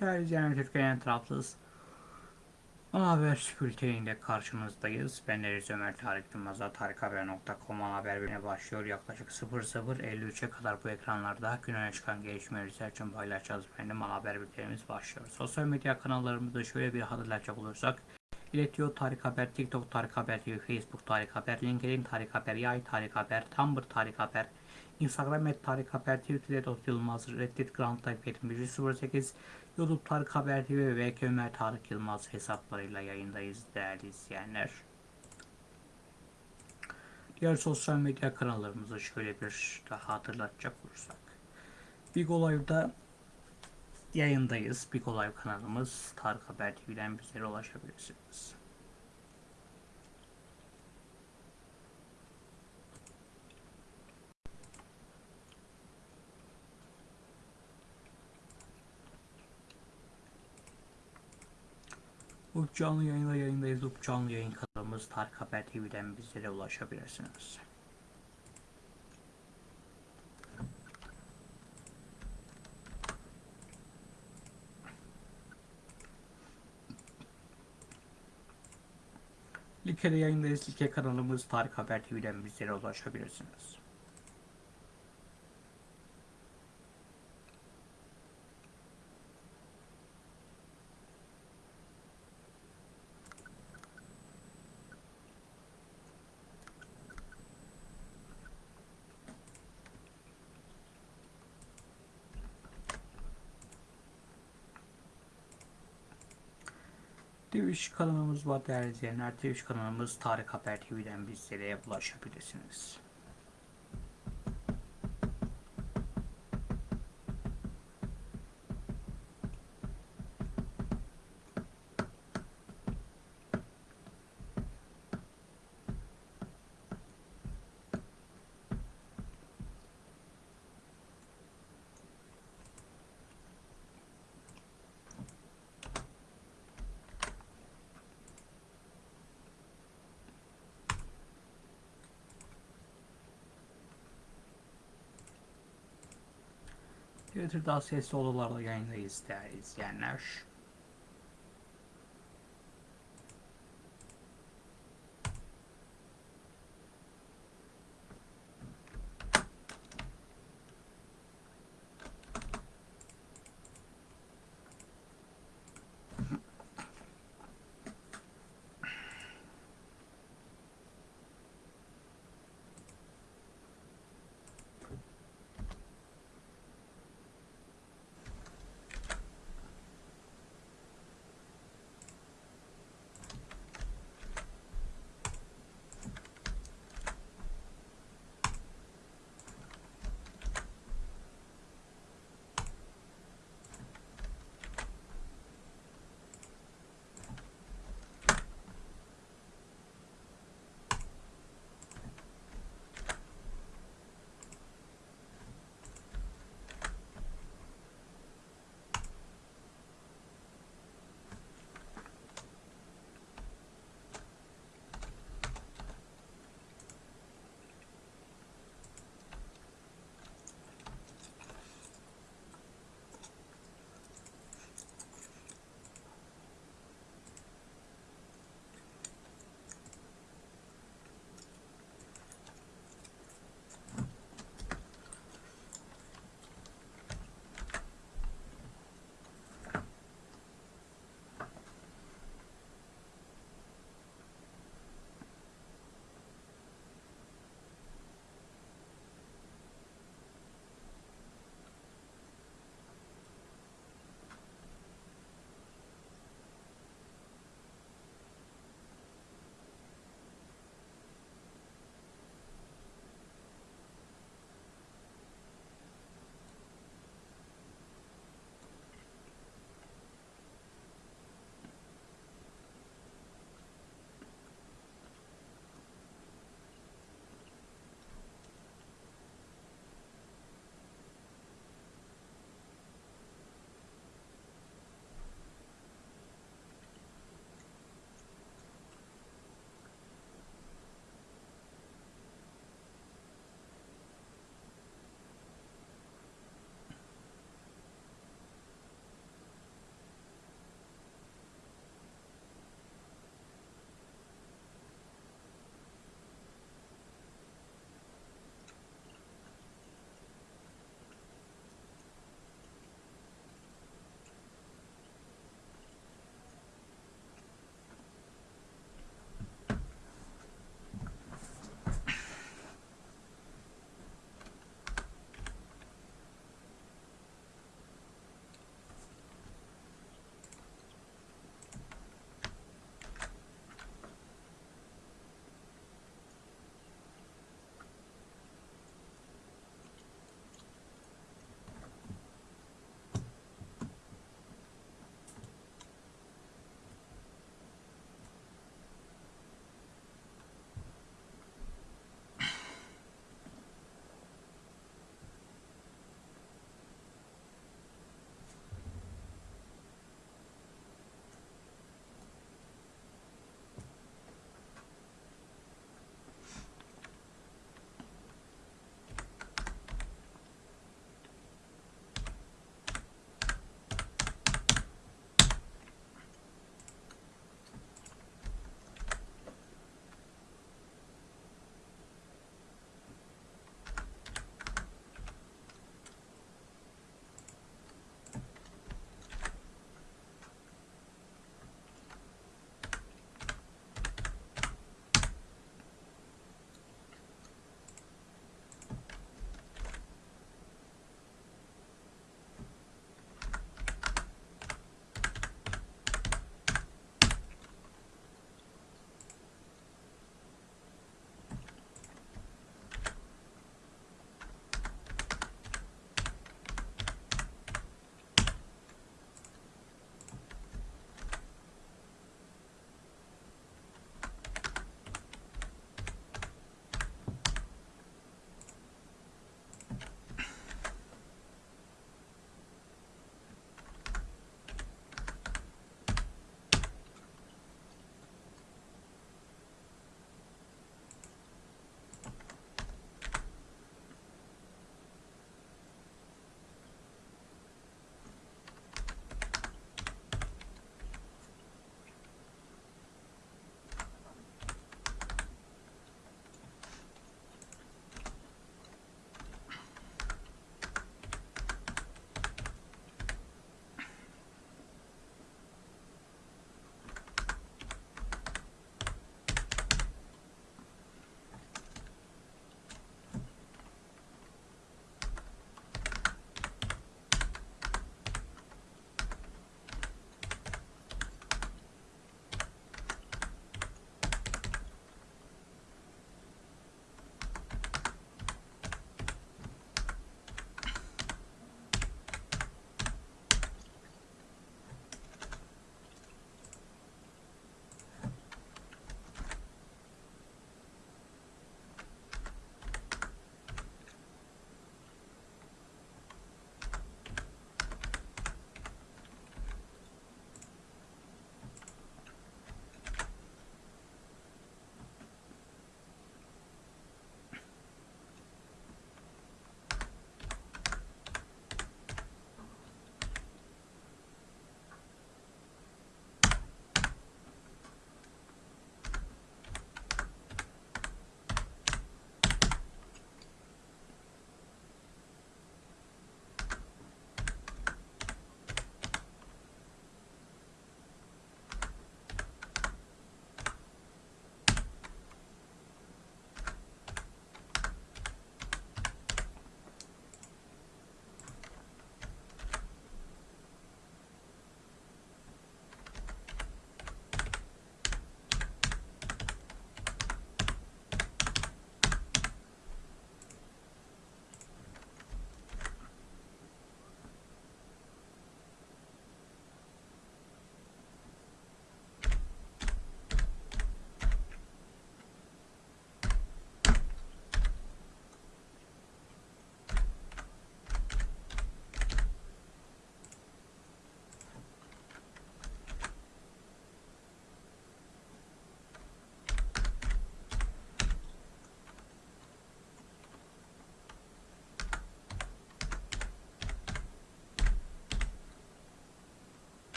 Değerli izleyenler Türkiye'nin tarafsız ana haber bülteniyle karşınızdayız. Ben Deniz Ömer Tarık Yılmaz'a tarikhaber.com haber bülteni başlıyor. Yaklaşık 00.53'e kadar bu ekranlarda gün öne çıkan gelişmeleri için paylaşacağız. Benim ana haber bültenimiz başlıyor. Sosyal medya kanallarımızda şöyle bir hatırlatacak olursak İletiyor Tarık Haber, TikTok Tarık Haber Facebook Tarık Haber, LinkedIn Tarık Haber, Yay Tarık Haber, Tumblr Tarık Haber, Instagram et Tarık Haber, Twitter'de Dot Yılmaz, Reddit Grand Type 08, YouTube Tarık Haber TV ve Ömer Tarık Yılmaz hesaplarıyla yayındayız değerli izleyenler. Diğer sosyal medya kanallarımızı şöyle bir daha hatırlatacak olursak. Big Olay'da yayındayız. Big Olay kanalımız Tarık Haber TV'den bizlere ulaşabilirsiniz. Bu canlı yayında yayındayız. Bu canlı yayın kanalımız Tarık Haber TV'den bizlere ulaşabilirsiniz. Like'de yayındayız. Like kanalımız Tarık Haber TV'den bizlere ulaşabilirsiniz. Twitch kanalımız var değerli izleyenler. Twitch kanalımız Tarık Haber TV'den bizlere ulaşabilirsiniz. Twitter'da sesli odalarda yayındayız değerli izleyenler.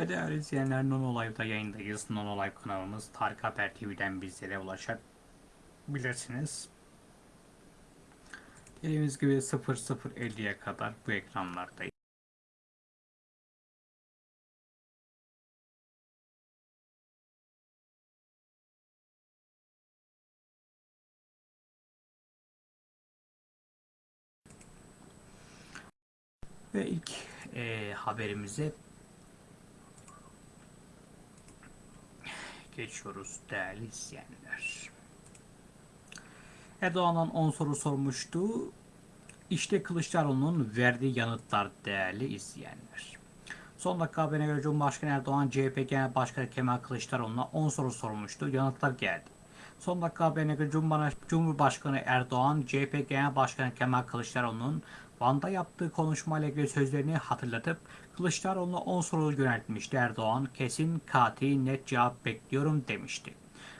Ve değerli izleyenler Non Live'da yayındayız. Non Live kanalımız Tarık Haber TV'den bizlere ulaşabilirsiniz. Dediğimiz gibi 00.50'ye kadar bu ekranlardayız. Ve ilk e, haberimize geçiyoruz değerli izleyenler. Erdoğan'dan 10 soru sormuştu. İşte Kılıçdaroğlu'nun verdiği yanıtlar değerli izleyenler. Son dakika haberine göre Cumhurbaşkanı Erdoğan CHP Genel Başkanı Kemal Kılıçdaroğlu'na 10 soru sormuştu. Yanıtlar geldi. Son dakika haberine göre Cumhurbaşkanı Erdoğan CHP Genel Başkanı Kemal Kılıçdaroğlu'nun Van'da yaptığı konuşmayla ilgili sözlerini hatırlatıp Kılıçdaroğlu'na 10 soru yöneltmişti Erdoğan. Kesin, katil, net cevap bekliyorum demişti.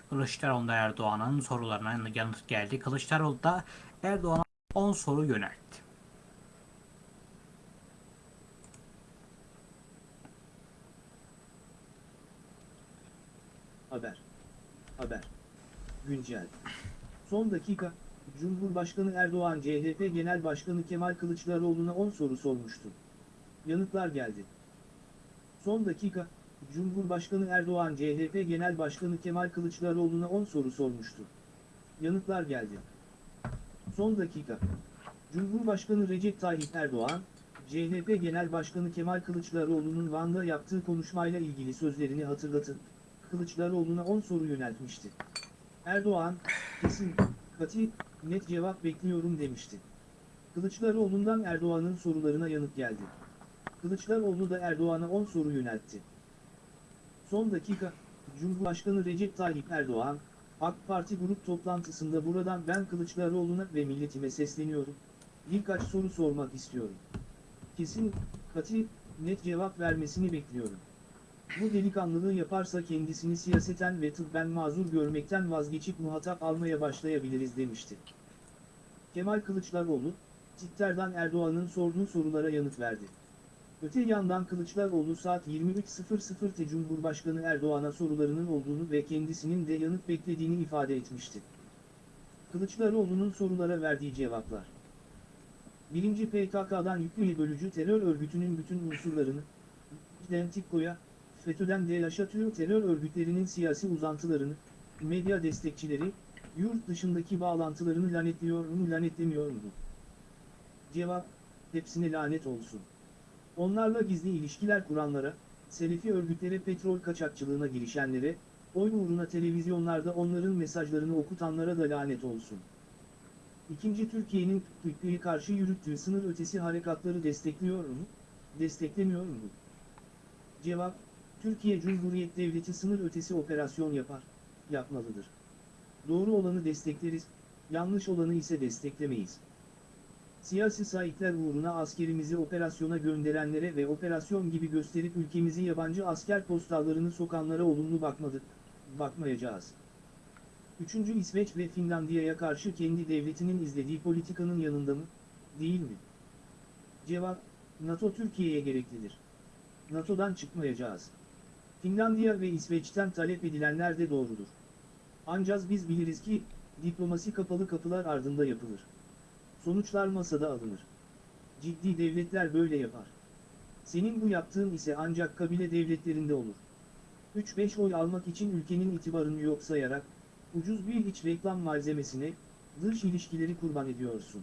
Kılıçdaroğlu Erdoğan'ın sorularına yanıt geldi. Kılıçdaroğlu da Erdoğan'a 10 soru yöneltti. Haber. Haber. Güncel. Son dakika, Cumhurbaşkanı Erdoğan CHP Genel Başkanı Kemal Kılıçdaroğlu'na 10 soru sormuştu. Yanıtlar geldi. Son dakika, Cumhurbaşkanı Erdoğan CHP Genel Başkanı Kemal Kılıçdaroğlu'na 10 soru sormuştu. Yanıtlar geldi. Son dakika, Cumhurbaşkanı Recep Tayyip Erdoğan, CHP Genel Başkanı Kemal Kılıçdaroğlu'nun Van'da yaptığı konuşmayla ilgili sözlerini hatırlatıp, Kılıçdaroğlu'na 10 soru yöneltmişti. Erdoğan, kesin, katı, net cevap bekliyorum demişti. Kılıçdaroğlu'ndan Erdoğan'ın sorularına yanıt geldi. Kılıçdaroğlu da Erdoğan'a 10 soru yöneltti. Son dakika, Cumhurbaşkanı Recep Tayyip Erdoğan, AK Parti grup toplantısında buradan ben Kılıçdaroğlu'na ve milletime sesleniyorum. Birkaç soru sormak istiyorum. Kesin, katı, net cevap vermesini bekliyorum. Bu delikanlılığı yaparsa kendisini siyaseten ve tıbben mazur görmekten vazgeçip muhatap almaya başlayabiliriz demişti. Kemal Kılıçdaroğlu, Twitter'dan Erdoğan'ın sorduğu sorulara yanıt verdi. Öte yandan Kılıçdaroğlu saat 23.00'te Cumhurbaşkanı Erdoğan'a sorularının olduğunu ve kendisinin de yanıt beklediğini ifade etmişti. Kılıçdaroğlu'nun sorulara verdiği cevaplar. 1. PKK'dan yüklü bölücü terör örgütünün bütün unsurlarını, Dentiko'ya, FETÖ'den DEAŞ'a tüm terör örgütlerinin siyasi uzantılarını, medya destekçileri, yurt dışındaki bağlantılarını lanetliyor mu lanetlemiyor mu? Cevap, hepsine lanet olsun. Onlarla gizli ilişkiler kuranlara, Selefi örgütlere petrol kaçakçılığına girişenlere, oy uğruna televizyonlarda onların mesajlarını okutanlara da lanet olsun. İkinci Türkiye'nin Türkiye'ye karşı yürüttüğü sınır ötesi harekatları destekliyor mu? Desteklemiyor mu? Cevap, Türkiye Cumhuriyet Devleti sınır ötesi operasyon yapar, yapmalıdır. Doğru olanı destekleriz, yanlış olanı ise desteklemeyiz. Siyasi sahipler uğruna askerimizi operasyona gönderenlere ve operasyon gibi gösterip ülkemizi yabancı asker postallarını sokanlara olumlu bakmadık, bakmayacağız. Üçüncü İsveç ve Finlandiya'ya karşı kendi devletinin izlediği politikanın yanında mı, değil mi? Cevap, NATO Türkiye'ye gereklidir. NATO'dan çıkmayacağız. Finlandiya ve İsveç'ten talep edilenler de doğrudur. Ancak biz biliriz ki, diplomasi kapalı kapılar ardında yapılır. Sonuçlar masada alınır. Ciddi devletler böyle yapar. Senin bu yaptığın ise ancak kabile devletlerinde olur. 3-5 oy almak için ülkenin itibarını yok sayarak, ucuz bir iç reklam malzemesine, dış ilişkileri kurban ediyorsun.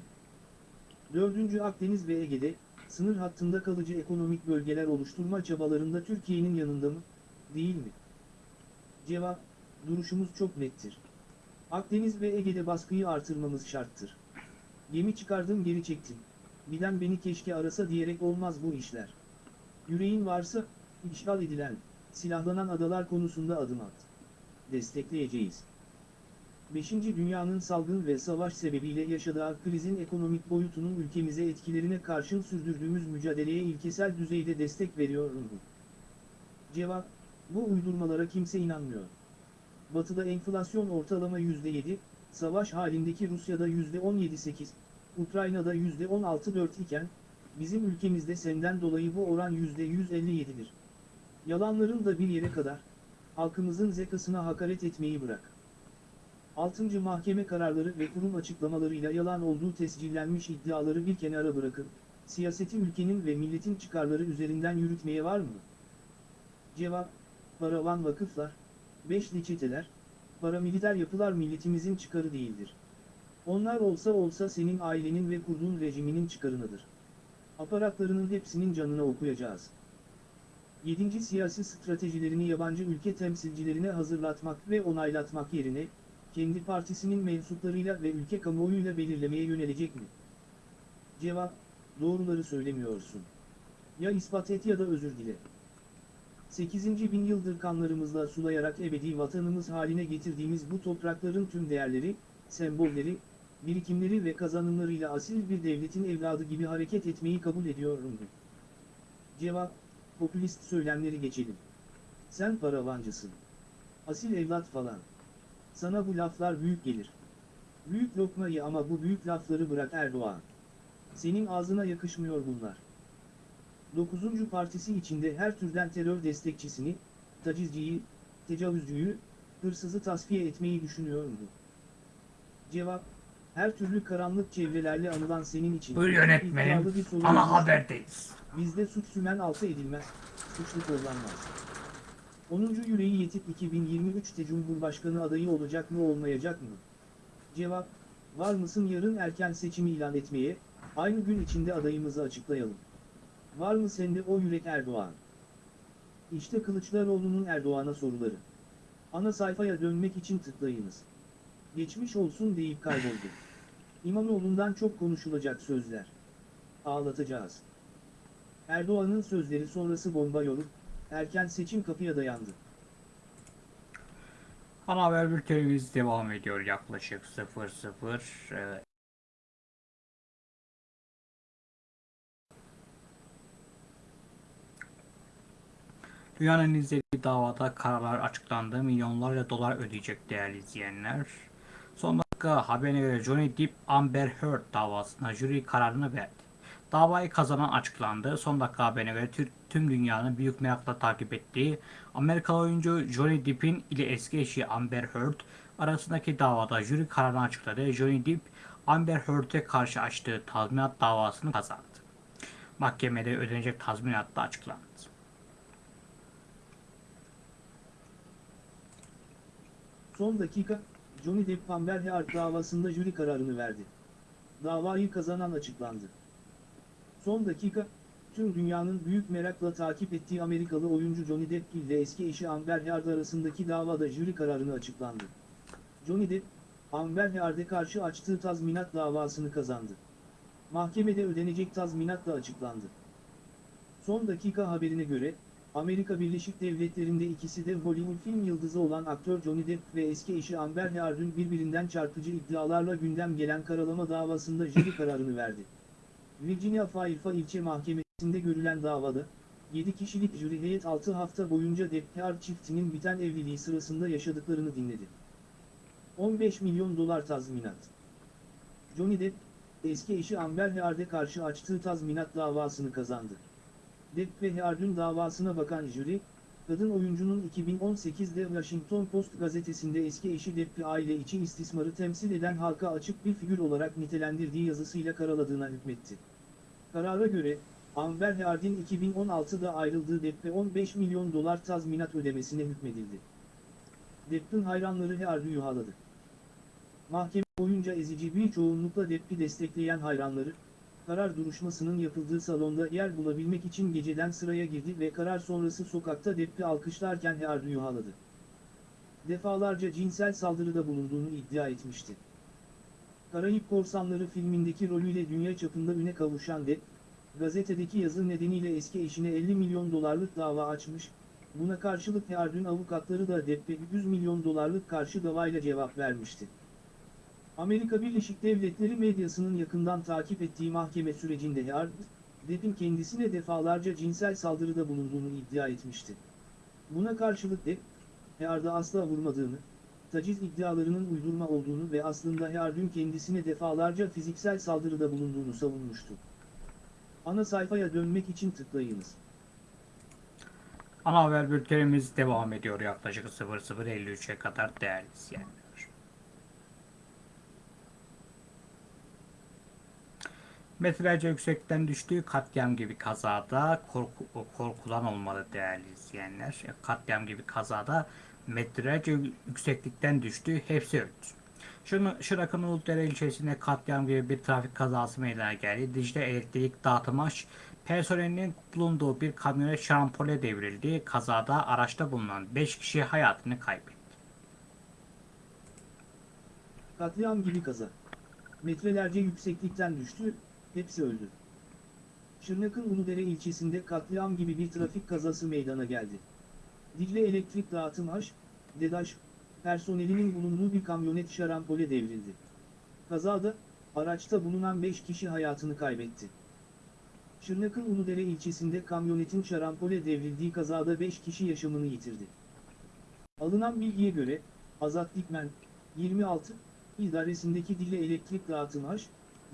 4. Akdeniz ve Ege'de, sınır hattında kalıcı ekonomik bölgeler oluşturma çabalarında Türkiye'nin yanında mı, değil mi? Cevap, duruşumuz çok nettir. Akdeniz ve Ege'de baskıyı artırmamız şarttır. Gemi çıkardım geri çektim. Bilen beni keşke arasa diyerek olmaz bu işler. Yüreğin varsa, işgal edilen, silahlanan adalar konusunda adım at. Destekleyeceğiz. 5. Dünyanın salgın ve savaş sebebiyle yaşadığı krizin ekonomik boyutunun ülkemize etkilerine karşın sürdürdüğümüz mücadeleye ilkesel düzeyde destek veriyor? Cevap, bu uydurmalara kimse inanmıyor. Batı'da enflasyon ortalama %7, savaş halindeki Rusya'da %17.8, Ukrayna'da %16.4 iken, bizim ülkemizde senden dolayı bu oran %157'dir. Yalanların da bir yere kadar, halkımızın zekasına hakaret etmeyi bırak. 6. Mahkeme kararları ve kurum açıklamalarıyla yalan olduğu tescillenmiş iddiaları bir kenara bırakın, siyaseti ülkenin ve milletin çıkarları üzerinden yürütmeye var mı? Cevap, paravan vakıflar, beşli çeteler, paramiliter yapılar milletimizin çıkarı değildir. Onlar olsa olsa senin ailenin ve kurduğun rejiminin çıkarınadır. Aparatlarının hepsinin canına okuyacağız. 7. Siyasi stratejilerini yabancı ülke temsilcilerine hazırlatmak ve onaylatmak yerine, kendi partisinin mensuplarıyla ve ülke kamuoyuyla belirlemeye yönelecek mi? Cevap, doğruları söylemiyorsun. Ya ispat et ya da özür dile. 8. bin yıldır kanlarımızla sulayarak ebedi vatanımız haline getirdiğimiz bu toprakların tüm değerleri, sembolleri, birikimleri ve kazanımlarıyla asil bir devletin evladı gibi hareket etmeyi kabul ediyorum. Cevap, popülist söylemleri geçelim. Sen paravancısın. Asil evlat falan. Sana bu laflar büyük gelir. Büyük lokmayı ama bu büyük lafları bırak Erdoğan. Senin ağzına yakışmıyor bunlar. 9. partisi içinde her türden terör destekçisini, tacizciyi, tecavüzcüyü, hırsızı tasfiye etmeyi düşünüyor mu? Cevap, her türlü karanlık çevrelerle anılan senin için. Buyur yönetmenim. bir Ana haberdeyiz. Bizde suç sümen altı edilmez, suçlu kullanmaz. 10. yüreği yetip 2023'te Cumhurbaşkanı adayı olacak mı olmayacak mı? Cevap, var mısın yarın erken seçimi ilan etmeye, aynı gün içinde adayımızı açıklayalım. Var mı sende o yürek Erdoğan? İşte Kılıçdaroğlu'nun Erdoğan'a soruları. Ana sayfaya dönmek için tıklayınız. Geçmiş olsun deyip kayboldu. İmamoğlu'ndan çok konuşulacak sözler. Ağlatacağız. Erdoğan'ın sözleri sonrası bomba yolu, erken seçim kapıya dayandı. Ana haber bültenimiz devam ediyor yaklaşık 00 e, Dünyanın izlediği davada kararlar açıklandı. Milyonlarca dolar ödeyecek değerli izleyenler. Son dakika haberine göre Johnny Depp Amber Heard davasına jüri kararını verdi. Davayı kazanan açıklandı. Son dakika haberine göre tü- tüm dünyanın büyük merakla takip ettiği Amerikalı oyuncu Johnny Depp'in ile eski eşi Amber Heard arasındaki davada jüri kararını açıkladı. Johnny Depp Amber Heard'e karşı açtığı tazminat davasını kazandı. Mahkemede ödenecek tazminat da açıklandı. Son dakika, Johnny Depp Amber Heard davasında jüri kararını verdi. Davayı kazanan açıklandı. Son dakika, tüm dünyanın büyük merakla takip ettiği Amerikalı oyuncu Johnny Depp ile eski eşi Amber Heard arasındaki davada jüri kararını açıklandı. Johnny Depp, Amber Heard'e karşı açtığı tazminat davasını kazandı. Mahkemede ödenecek tazminat da açıklandı. Son dakika haberine göre, Amerika Birleşik Devletleri'nde ikisi de Hollywood film yıldızı olan aktör Johnny Depp ve eski eşi Amber Heard'ın birbirinden çarpıcı iddialarla gündem gelen karalama davasında jüri kararını verdi. Virginia Fairfax ilçe mahkemesinde görülen davada, 7 kişilik jüri heyet 6 hafta boyunca Depp Heard çiftinin biten evliliği sırasında yaşadıklarını dinledi. 15 milyon dolar tazminat. Johnny Depp, eski eşi Amber Heard'e karşı açtığı tazminat davasını kazandı. Depp ve Heard'ün davasına bakan jüri, kadın oyuncunun 2018'de Washington Post gazetesinde eski eşi Depp'i aile içi istismarı temsil eden halka açık bir figür olarak nitelendirdiği yazısıyla karaladığına hükmetti. Karara göre, Amber Heard'in 2016'da ayrıldığı Depp'e 15 milyon dolar tazminat ödemesine hükmedildi. Depp'in hayranları Heard'ı yuhaladı. Mahkeme boyunca ezici bir çoğunlukla Depp'i destekleyen hayranları, karar duruşmasının yapıldığı salonda yer bulabilmek için geceden sıraya girdi ve karar sonrası sokakta Depp'i alkışlarken Heard'ı yuhaladı. Defalarca cinsel saldırıda bulunduğunu iddia etmişti. Karayip Korsanları filmindeki rolüyle dünya çapında üne kavuşan Depp, gazetedeki yazı nedeniyle eski eşine 50 milyon dolarlık dava açmış, buna karşılık Heard'ün avukatları da Depp'e 100 milyon dolarlık karşı davayla cevap vermişti. Amerika Birleşik Devletleri medyasının yakından takip ettiği mahkeme sürecinde Heard, Depp'in kendisine defalarca cinsel saldırıda bulunduğunu iddia etmişti. Buna karşılık Depp, Heard'a asla vurmadığını, taciz iddialarının uydurma olduğunu ve aslında Heard'ün kendisine defalarca fiziksel saldırıda bulunduğunu savunmuştu. Ana sayfaya dönmek için tıklayınız. Ana haber bültenimiz devam ediyor yaklaşık 00.53'e kadar değerli izleyenler. Metrelerce yüksekten düştüğü katliam gibi kazada korku, korkulan olmalı değerli izleyenler. Katliam gibi kazada metrelerce yükseklikten düştü, hepsi öldü. Şırak'ın Uludere ilçesinde katliam gibi bir trafik kazası meydana geldi. Dicle elektrik dağıtımaş personelinin bulunduğu bir kamyonet şarampole devrildi. Kazada araçta bulunan 5 kişi hayatını kaybetti. Katliam gibi kaza. Metrelerce yükseklikten düştü, hepsi öldü. Şırnak'ın Uludere ilçesinde katliam gibi bir trafik kazası meydana geldi. Dicle Elektrik Dağıtım H, DEDAŞ, personelinin bulunduğu bir kamyonet şarampole devrildi. Kazada, araçta bulunan 5 kişi hayatını kaybetti. Şırnak'ın Uludere ilçesinde kamyonetin şarampole devrildiği kazada 5 kişi yaşamını yitirdi. Alınan bilgiye göre, Azat Dikmen, 26, idaresindeki Dile Elektrik Dağıtım H,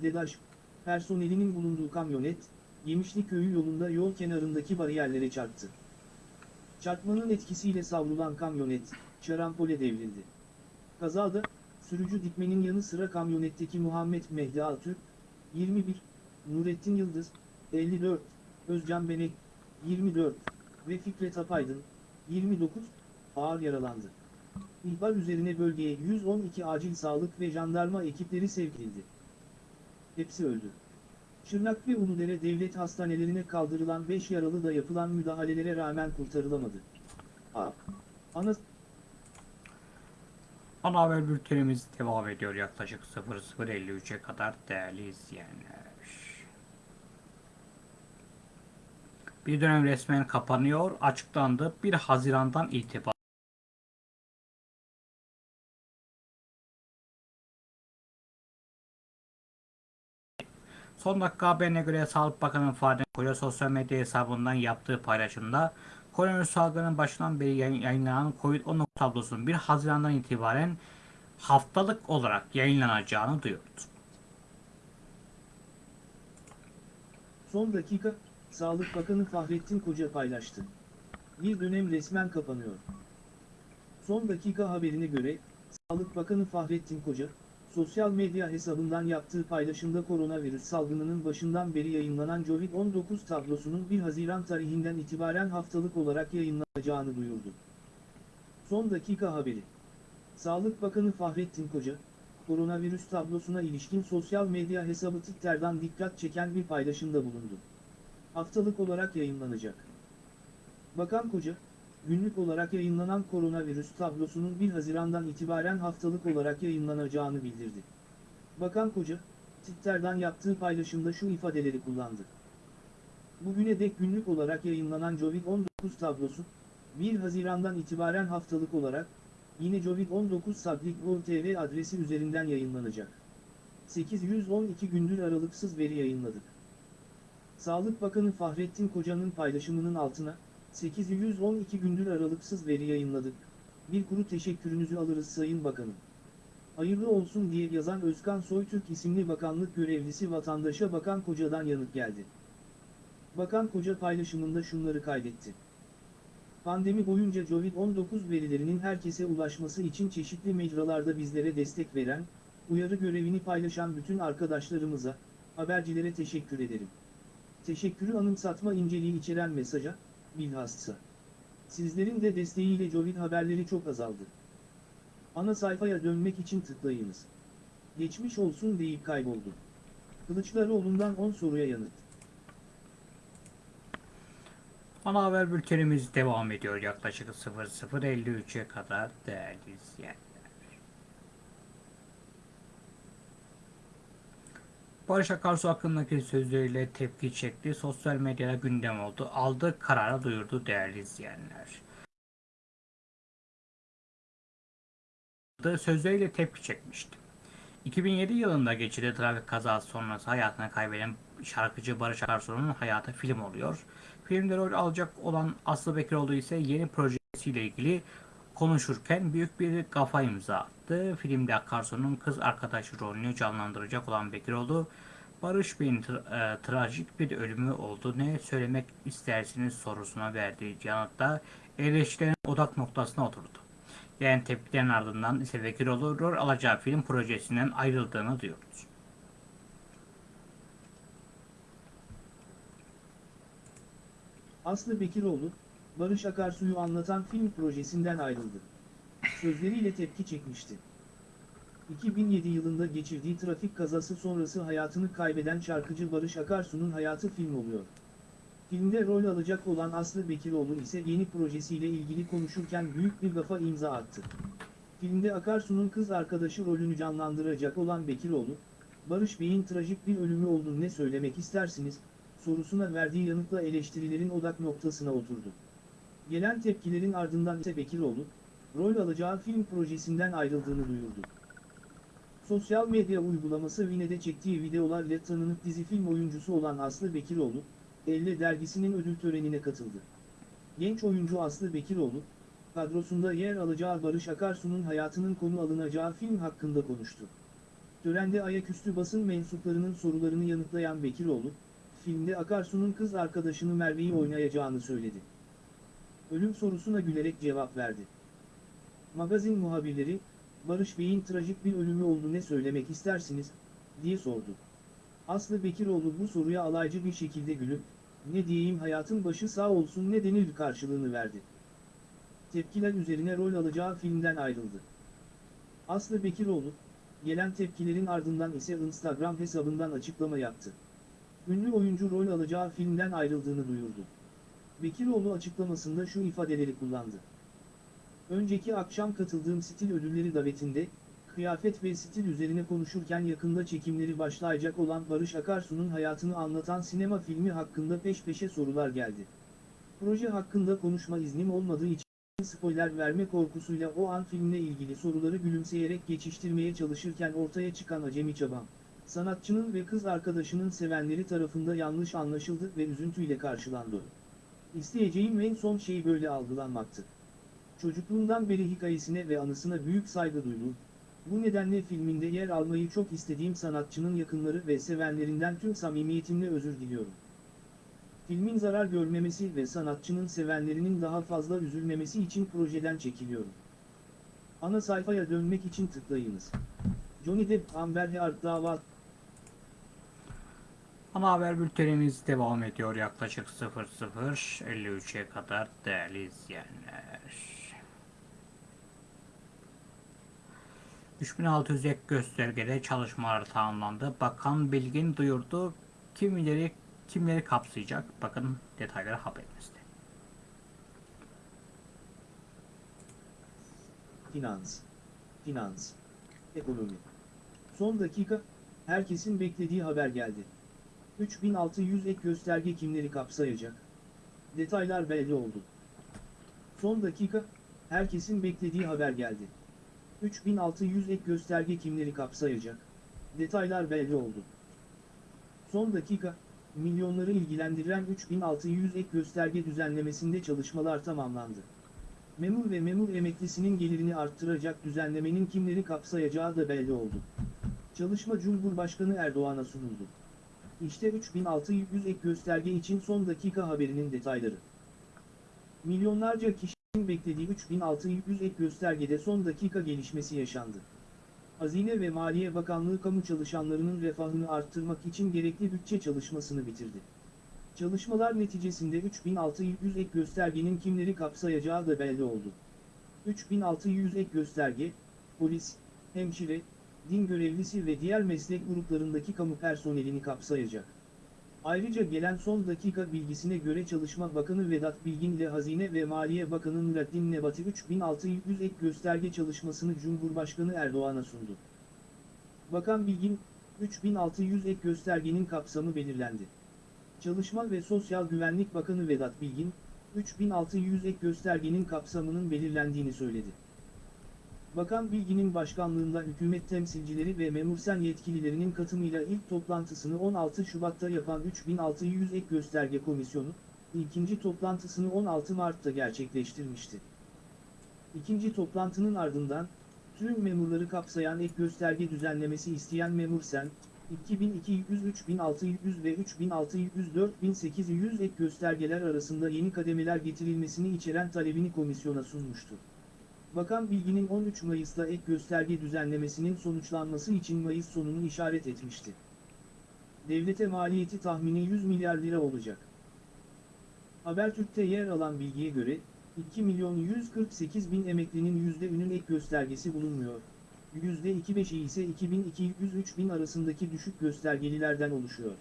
DEDAŞ, personelinin bulunduğu kamyonet, Yemişli Köyü yolunda yol kenarındaki bariyerlere çarptı. Çarpmanın etkisiyle savrulan kamyonet, şarampole devrildi. Kazada, sürücü dikmenin yanı sıra kamyonetteki Muhammed Mehdi Altürk, 21, Nurettin Yıldız, 54, Özcan Benek, 24 ve Fikret Apaydın, 29, ağır yaralandı. İhbar üzerine bölgeye 112 acil sağlık ve jandarma ekipleri sevk edildi. Hepsi öldü. Şırnak ve Uludere devlet hastanelerine kaldırılan 5 yaralı da yapılan müdahalelere rağmen kurtarılamadı. A. Ana Ana haber bültenimiz devam ediyor yaklaşık 00.53'e kadar değerli izleyenler. Bir dönem resmen kapanıyor, açıklandı. 1 Haziran'dan itibaren Son dakika haberine göre Sağlık Bakanı Fahrettin Koca sosyal medya hesabından yaptığı paylaşımda koronavirüs salgının başından beri yayın- yayınlanan COVID-19 tablosunun 1 Haziran'dan itibaren haftalık olarak yayınlanacağını duyurdu. son dakika, Sağlık Bakanı Fahrettin Koca paylaştı. Bir dönem resmen kapanıyor. Son dakika haberine göre, Sağlık Bakanı Fahrettin Koca, sosyal medya hesabından yaptığı paylaşımda koronavirüs salgınının başından beri yayınlanan COVID-19 tablosunun 1 Haziran tarihinden itibaren haftalık olarak yayınlanacağını duyurdu. Son dakika haberi. Sağlık Bakanı Fahrettin Koca, koronavirüs tablosuna ilişkin sosyal medya hesabı Twitter'dan dikkat çeken bir paylaşımda bulundu. Haftalık olarak yayınlanacak. Bakan Koca, günlük olarak yayınlanan koronavirüs tablosunun 1 Haziran'dan itibaren haftalık olarak yayınlanacağını bildirdi. Bakan Koca, Twitter'dan yaptığı paylaşımda şu ifadeleri kullandı. Bugüne dek günlük olarak yayınlanan COVID-19 tablosu, 1 Haziran'dan itibaren haftalık olarak, yine COVID-19 Sablik.gov.tr adresi üzerinden yayınlanacak. 812 gündür aralıksız veri yayınladık. Sağlık Bakanı Fahrettin Koca'nın paylaşımının altına, 812 gündür aralıksız veri yayınladık. Bir kuru teşekkürünüzü alırız Sayın Bakanım. Hayırlı olsun diye yazan Özkan Soytürk isimli bakanlık görevlisi vatandaşa Bakan Koca'dan yanıt geldi. Bakan Koca paylaşımında şunları kaydetti. Pandemi boyunca COVID-19 verilerinin herkese ulaşması için çeşitli mecralarda bizlere destek veren, uyarı görevini paylaşan bütün arkadaşlarımıza, habercilere teşekkür ederim. Teşekkürü anımsatma inceliği içeren mesaja, bilhassa. Sizlerin de desteğiyle Covid haberleri çok azaldı. Ana sayfaya dönmek için tıklayınız. Geçmiş olsun deyip kayboldu. Kılıçdaroğlu'ndan 10 soruya yanıt. Ana haber bültenimiz devam ediyor yaklaşık 00.53'e kadar değerli izleyenler. Barış Akarsu hakkındaki sözleriyle tepki çekti. Sosyal medyada gündem oldu. Aldığı kararı duyurdu değerli izleyenler. Sözleriyle tepki çekmişti. 2007 yılında geçirdiği trafik kazası sonrası hayatını kaybeden şarkıcı Barış Akarsu'nun hayatı film oluyor. Filmde rol alacak olan Aslı Bekiroğlu ise yeni projesiyle ilgili konuşurken büyük bir kafa imza. Filmde Akarsu'nun kız arkadaşı rolünü canlandıracak olan Bekiroğlu, Barış Bey'in tra- e, trajik bir ölümü oldu. Ne söylemek istersiniz sorusuna verdiği yanıtta eleştirilerin odak noktasına oturdu. Gelen tepkilerin ardından ise Vekiroğlu rol alacağı film projesinden ayrıldığını duyurdu. Aslı Bekiroğlu, Barış Akarsu'yu anlatan film projesinden ayrıldı. Sözleriyle tepki çekmişti. 2007 yılında geçirdiği trafik kazası sonrası hayatını kaybeden şarkıcı Barış Akarsu'nun hayatı film oluyor. Filmde rol alacak olan Aslı Bekiroğlu ise yeni projesiyle ilgili konuşurken büyük bir gafa imza attı. Filmde Akarsu'nun kız arkadaşı rolünü canlandıracak olan Bekiroğlu, Barış Bey'in trajik bir ölümü olduğunu ne söylemek istersiniz, sorusuna verdiği yanıtla eleştirilerin odak noktasına oturdu. Gelen tepkilerin ardından ise Bekiroğlu, rol alacağı film projesinden ayrıldığını duyurdu. Sosyal medya uygulaması Vine'de çektiği videolarla tanınıp dizi film oyuncusu olan Aslı Bekiroğlu, Elle dergisinin ödül törenine katıldı. Genç oyuncu Aslı Bekiroğlu, kadrosunda yer alacağı Barış Akarsu'nun hayatının konu alınacağı film hakkında konuştu. Törende ayaküstü basın mensuplarının sorularını yanıtlayan Bekiroğlu, filmde Akarsu'nun kız arkadaşını Merve'yi oynayacağını söyledi. Ölüm sorusuna gülerek cevap verdi. Magazin muhabirleri, Barış Bey'in trajik bir ölümü oldu ne söylemek istersiniz, diye sordu. Aslı Bekiroğlu bu soruya alaycı bir şekilde gülüp, ne diyeyim hayatın başı sağ olsun ne denir karşılığını verdi. Tepkiler üzerine rol alacağı filmden ayrıldı. Aslı Bekiroğlu, gelen tepkilerin ardından ise Instagram hesabından açıklama yaptı. Ünlü oyuncu rol alacağı filmden ayrıldığını duyurdu. Bekiroğlu açıklamasında şu ifadeleri kullandı. Önceki akşam katıldığım stil ödülleri davetinde, kıyafet ve stil üzerine konuşurken yakında çekimleri başlayacak olan Barış Akarsu'nun hayatını anlatan sinema filmi hakkında peş peşe sorular geldi. Proje hakkında konuşma iznim olmadığı için spoiler verme korkusuyla o an filmle ilgili soruları gülümseyerek geçiştirmeye çalışırken ortaya çıkan acemi çabam, sanatçının ve kız arkadaşının sevenleri tarafında yanlış anlaşıldı ve üzüntüyle karşılandı. İsteyeceğim en son şey böyle algılanmaktı. Çocukluğumdan beri hikayesine ve anısına büyük saygı duydum. Bu nedenle filminde yer almayı çok istediğim sanatçının yakınları ve sevenlerinden tüm samimiyetimle özür diliyorum. Filmin zarar görmemesi ve sanatçının sevenlerinin daha fazla üzülmemesi için projeden çekiliyorum. Ana sayfaya dönmek için tıklayınız. Johnny Depp Amber Heard dava Ana haber bültenimiz devam ediyor yaklaşık 00.53'e kadar değerli izleyenler. 3600 ek göstergede çalışmalar tamamlandı. Bakan Bilgin duyurdu. Kimileri kimleri kapsayacak? Bakın detayları haberimizde. Finans, finans, ekonomi. Son dakika, herkesin beklediği haber geldi. 3600 ek gösterge kimleri kapsayacak? Detaylar belli oldu. Son dakika, herkesin beklediği haber geldi. 3600 ek gösterge kimleri kapsayacak? Detaylar belli oldu. Son dakika, milyonları ilgilendiren 3600 ek gösterge düzenlemesinde çalışmalar tamamlandı. Memur ve memur emeklisinin gelirini arttıracak düzenlemenin kimleri kapsayacağı da belli oldu. Çalışma Cumhurbaşkanı Erdoğan'a sunuldu. İşte 3600 ek gösterge için son dakika haberinin detayları. Milyonlarca kişinin beklediği 3600 ek göstergede son dakika gelişmesi yaşandı. Hazine ve Maliye Bakanlığı kamu çalışanlarının refahını arttırmak için gerekli bütçe çalışmasını bitirdi. Çalışmalar neticesinde 3600 ek göstergenin kimleri kapsayacağı da belli oldu. 3600 ek gösterge, polis, hemşire, din görevlisi ve diğer meslek gruplarındaki kamu personelini kapsayacak. Ayrıca gelen son dakika bilgisine göre Çalışma Bakanı Vedat Bilgin ile Hazine ve Maliye Bakanı Nurattin Nebati 3600 ek gösterge çalışmasını Cumhurbaşkanı Erdoğan'a sundu. Bakan Bilgin, 3600 ek göstergenin kapsamı belirlendi. Çalışma ve Sosyal Güvenlik Bakanı Vedat Bilgin, 3600 ek göstergenin kapsamının belirlendiğini söyledi. Bakan Bilgin'in başkanlığında hükümet temsilcileri ve memursen yetkililerinin katımıyla ilk toplantısını 16 Şubat'ta yapan 3600 ek gösterge komisyonu, ikinci toplantısını 16 Mart'ta gerçekleştirmişti. İkinci toplantının ardından, tüm memurları kapsayan ek gösterge düzenlemesi isteyen memursen, 2200, 3600 ve 3600 4800 ek göstergeler arasında yeni kademeler getirilmesini içeren talebini komisyona sunmuştu. Bakan Bilgin'in 13 Mayıs'ta ek gösterge düzenlemesinin sonuçlanması için Mayıs sonunu işaret etmişti. Devlete maliyeti tahmini 100 milyar lira olacak. Habertürk'te yer alan bilgiye göre, 2 milyon 148 bin emeklinin %'ünün ek göstergesi bulunmuyor. %25'i ise 2200-3000 arasındaki düşük göstergelilerden oluşuyor.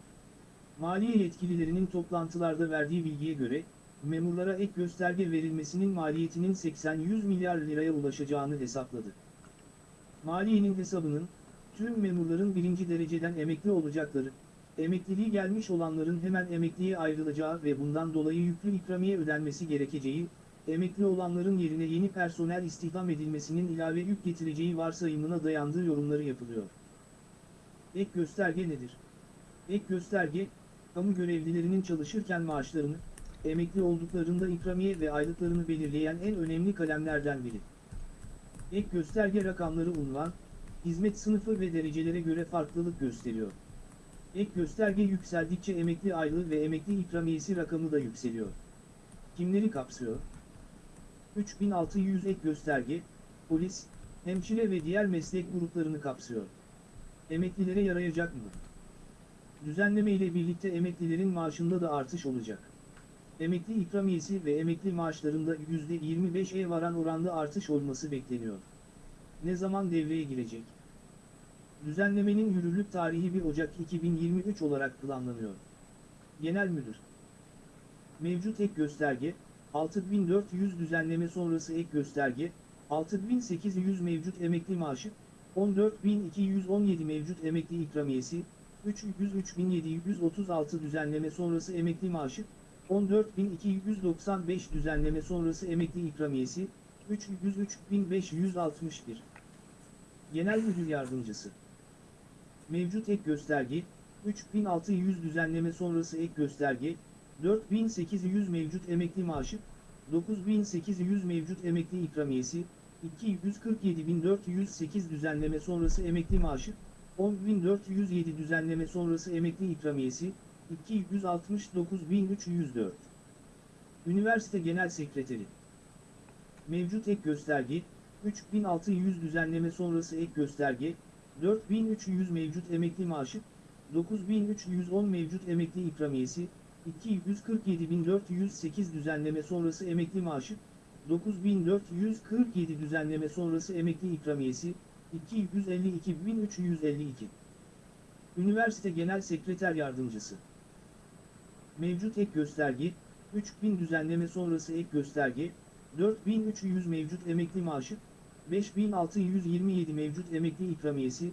Maliye yetkililerinin toplantılarda verdiği bilgiye göre, memurlara ek gösterge verilmesinin maliyetinin 80-100 milyar liraya ulaşacağını hesapladı. Maliyenin hesabının, tüm memurların birinci dereceden emekli olacakları, emekliliği gelmiş olanların hemen emekliye ayrılacağı ve bundan dolayı yüklü ikramiye ödenmesi gerekeceği, emekli olanların yerine yeni personel istihdam edilmesinin ilave yük getireceği varsayımına dayandığı yorumları yapılıyor. Ek gösterge nedir? Ek gösterge, kamu görevlilerinin çalışırken maaşlarını, emekli olduklarında ikramiye ve aylıklarını belirleyen en önemli kalemlerden biri. Ek gösterge rakamları unvan, hizmet sınıfı ve derecelere göre farklılık gösteriyor. Ek gösterge yükseldikçe emekli aylığı ve emekli ikramiyesi rakamı da yükseliyor. Kimleri kapsıyor? 3600 ek gösterge, polis, hemşire ve diğer meslek gruplarını kapsıyor. Emeklilere yarayacak mı? Düzenleme ile birlikte emeklilerin maaşında da artış olacak. Emekli ikramiyesi ve emekli maaşlarında %25'e varan oranda artış olması bekleniyor. Ne zaman devreye girecek? Düzenlemenin yürürlük tarihi 1 Ocak 2023 olarak planlanıyor. Genel Müdür Mevcut ek gösterge, 6400 düzenleme sonrası ek gösterge, 6800 mevcut emekli maaşı, 14217 mevcut emekli ikramiyesi, 303.736 düzenleme sonrası emekli maaşı, 14.295 düzenleme sonrası emekli ikramiyesi, 303.561. Genel Müdür Yardımcısı Mevcut ek gösterge, 3600 düzenleme sonrası ek gösterge, 4800 mevcut emekli maaşı, 9800 mevcut emekli ikramiyesi, 247.408 düzenleme sonrası emekli maaşı, 10.407 düzenleme sonrası emekli ikramiyesi, 269.304. Üniversite Genel Sekreteri Mevcut ek gösterge, 3600 düzenleme sonrası ek gösterge, 4300 mevcut emekli maaşı, 9310 mevcut emekli ikramiyesi, 247.408 düzenleme sonrası emekli maaşı, 9.447 düzenleme sonrası emekli ikramiyesi, 252.352. Üniversite Genel Sekreter Yardımcısı Mevcut ek gösterge, 3000 düzenleme sonrası ek gösterge, 4300 mevcut emekli maaşı, 5627 mevcut emekli ikramiyesi,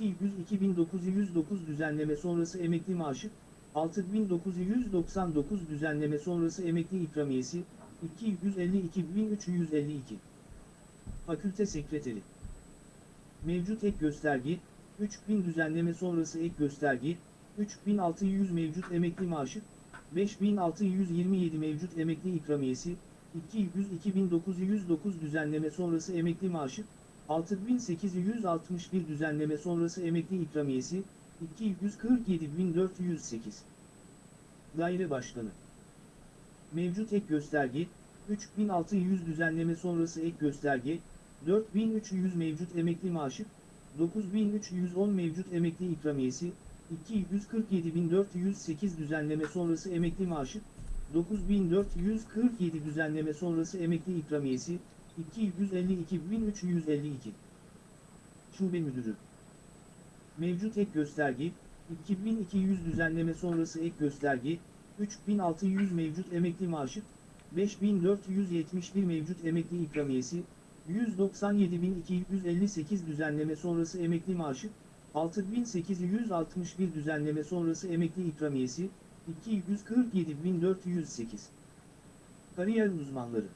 202.909 düzenleme sonrası emekli maaşı, 6999 düzenleme sonrası emekli ikramiyesi, 252.352. Fakülte Sekreteri Mevcut ek gösterge, 3000 düzenleme sonrası ek gösterge, 3600 mevcut emekli maaşı, 5627 mevcut emekli ikramiyesi, 202.909 düzenleme sonrası emekli maaşı, 6861 düzenleme sonrası emekli ikramiyesi, 247.408. Daire Başkanı Mevcut ek gösterge, 3600 düzenleme sonrası ek gösterge, 4300 mevcut emekli maaşı, 9310 mevcut emekli ikramiyesi, 247.408 düzenleme sonrası emekli maaşı, 9447 düzenleme sonrası emekli ikramiyesi, 252.352. Şube Müdürü Mevcut ek gösterge, 2200 düzenleme sonrası ek gösterge, 3600 mevcut emekli maaşı, 5471 mevcut emekli ikramiyesi, 197.258 düzenleme sonrası emekli maaşı, 6861 düzenleme sonrası emekli ikramiyesi, 247.408. Kariyer uzmanları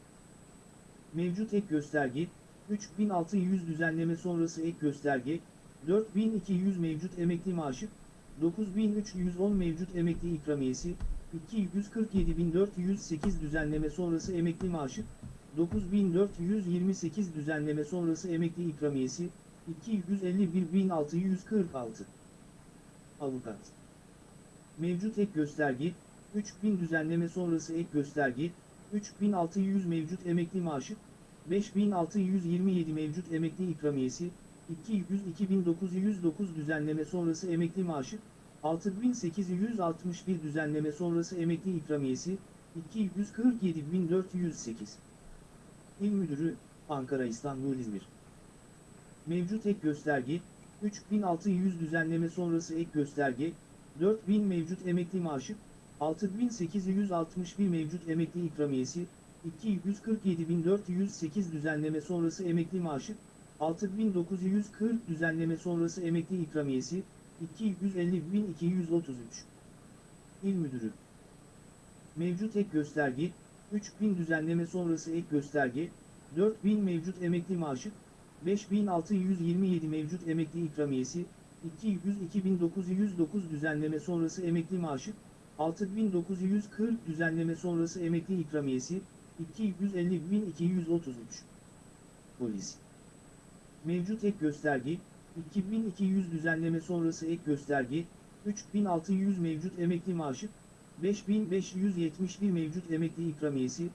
Mevcut ek gösterge, 3600 düzenleme sonrası ek gösterge, 4200 mevcut emekli maaşı, 9310 mevcut emekli ikramiyesi, 247.408 düzenleme sonrası emekli maaşı, 9428 düzenleme sonrası emekli ikramiyesi, 251.646. avukat. Mevcut ek gösterge, 3000 düzenleme sonrası ek gösterge, 3600 mevcut emekli maaşı, 5627 mevcut emekli ikramiyesi, 200-2909 düzenleme sonrası emekli maaşı, 6861 düzenleme sonrası emekli ikramiyesi, 247408. İl Müdürü, Ankara İstanbul İzmir. Mevcut ek gösterge, 3600 düzenleme sonrası ek gösterge, 4000 mevcut emekli maaşı, 6861 mevcut emekli ikramiyesi, 247408 düzenleme sonrası emekli maaşı, 6940 düzenleme sonrası emekli ikramiyesi, 250233. İl Müdürü Mevcut ek gösterge, 3000 düzenleme sonrası ek gösterge, 4000 mevcut emekli maaşı, 5627 mevcut emekli ikramiyesi, 200-2909 düzenleme sonrası emekli maaşı, 6940 düzenleme sonrası emekli ikramiyesi, 250.233. Polis Mevcut ek gösterge, 2200 düzenleme sonrası ek gösterge, 3600 mevcut emekli maaşı, 5571 mevcut emekli ikramiyesi,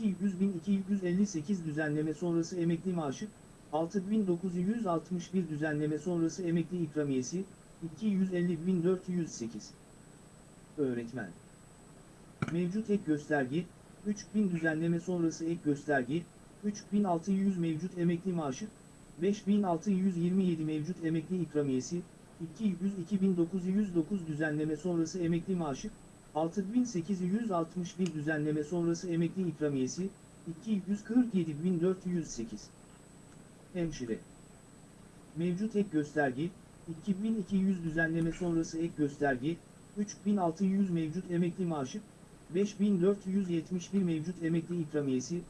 200.258 düzenleme sonrası emekli maaşı, 6961 düzenleme sonrası emekli ikramiyesi, 250.408. Öğretmen Mevcut ek gösterge, 3000 düzenleme sonrası ek gösterge, 3600 mevcut emekli maaşı, 5627 mevcut emekli ikramiyesi, 200-2909 düzenleme sonrası emekli maaşı, 6861 düzenleme sonrası emekli ikramiyesi, 247.408. Hemşire Mevcut ek gösterge, 2200 düzenleme sonrası ek gösterge, 3600 mevcut emekli maaşı, 5471 mevcut emekli ikramiyesi,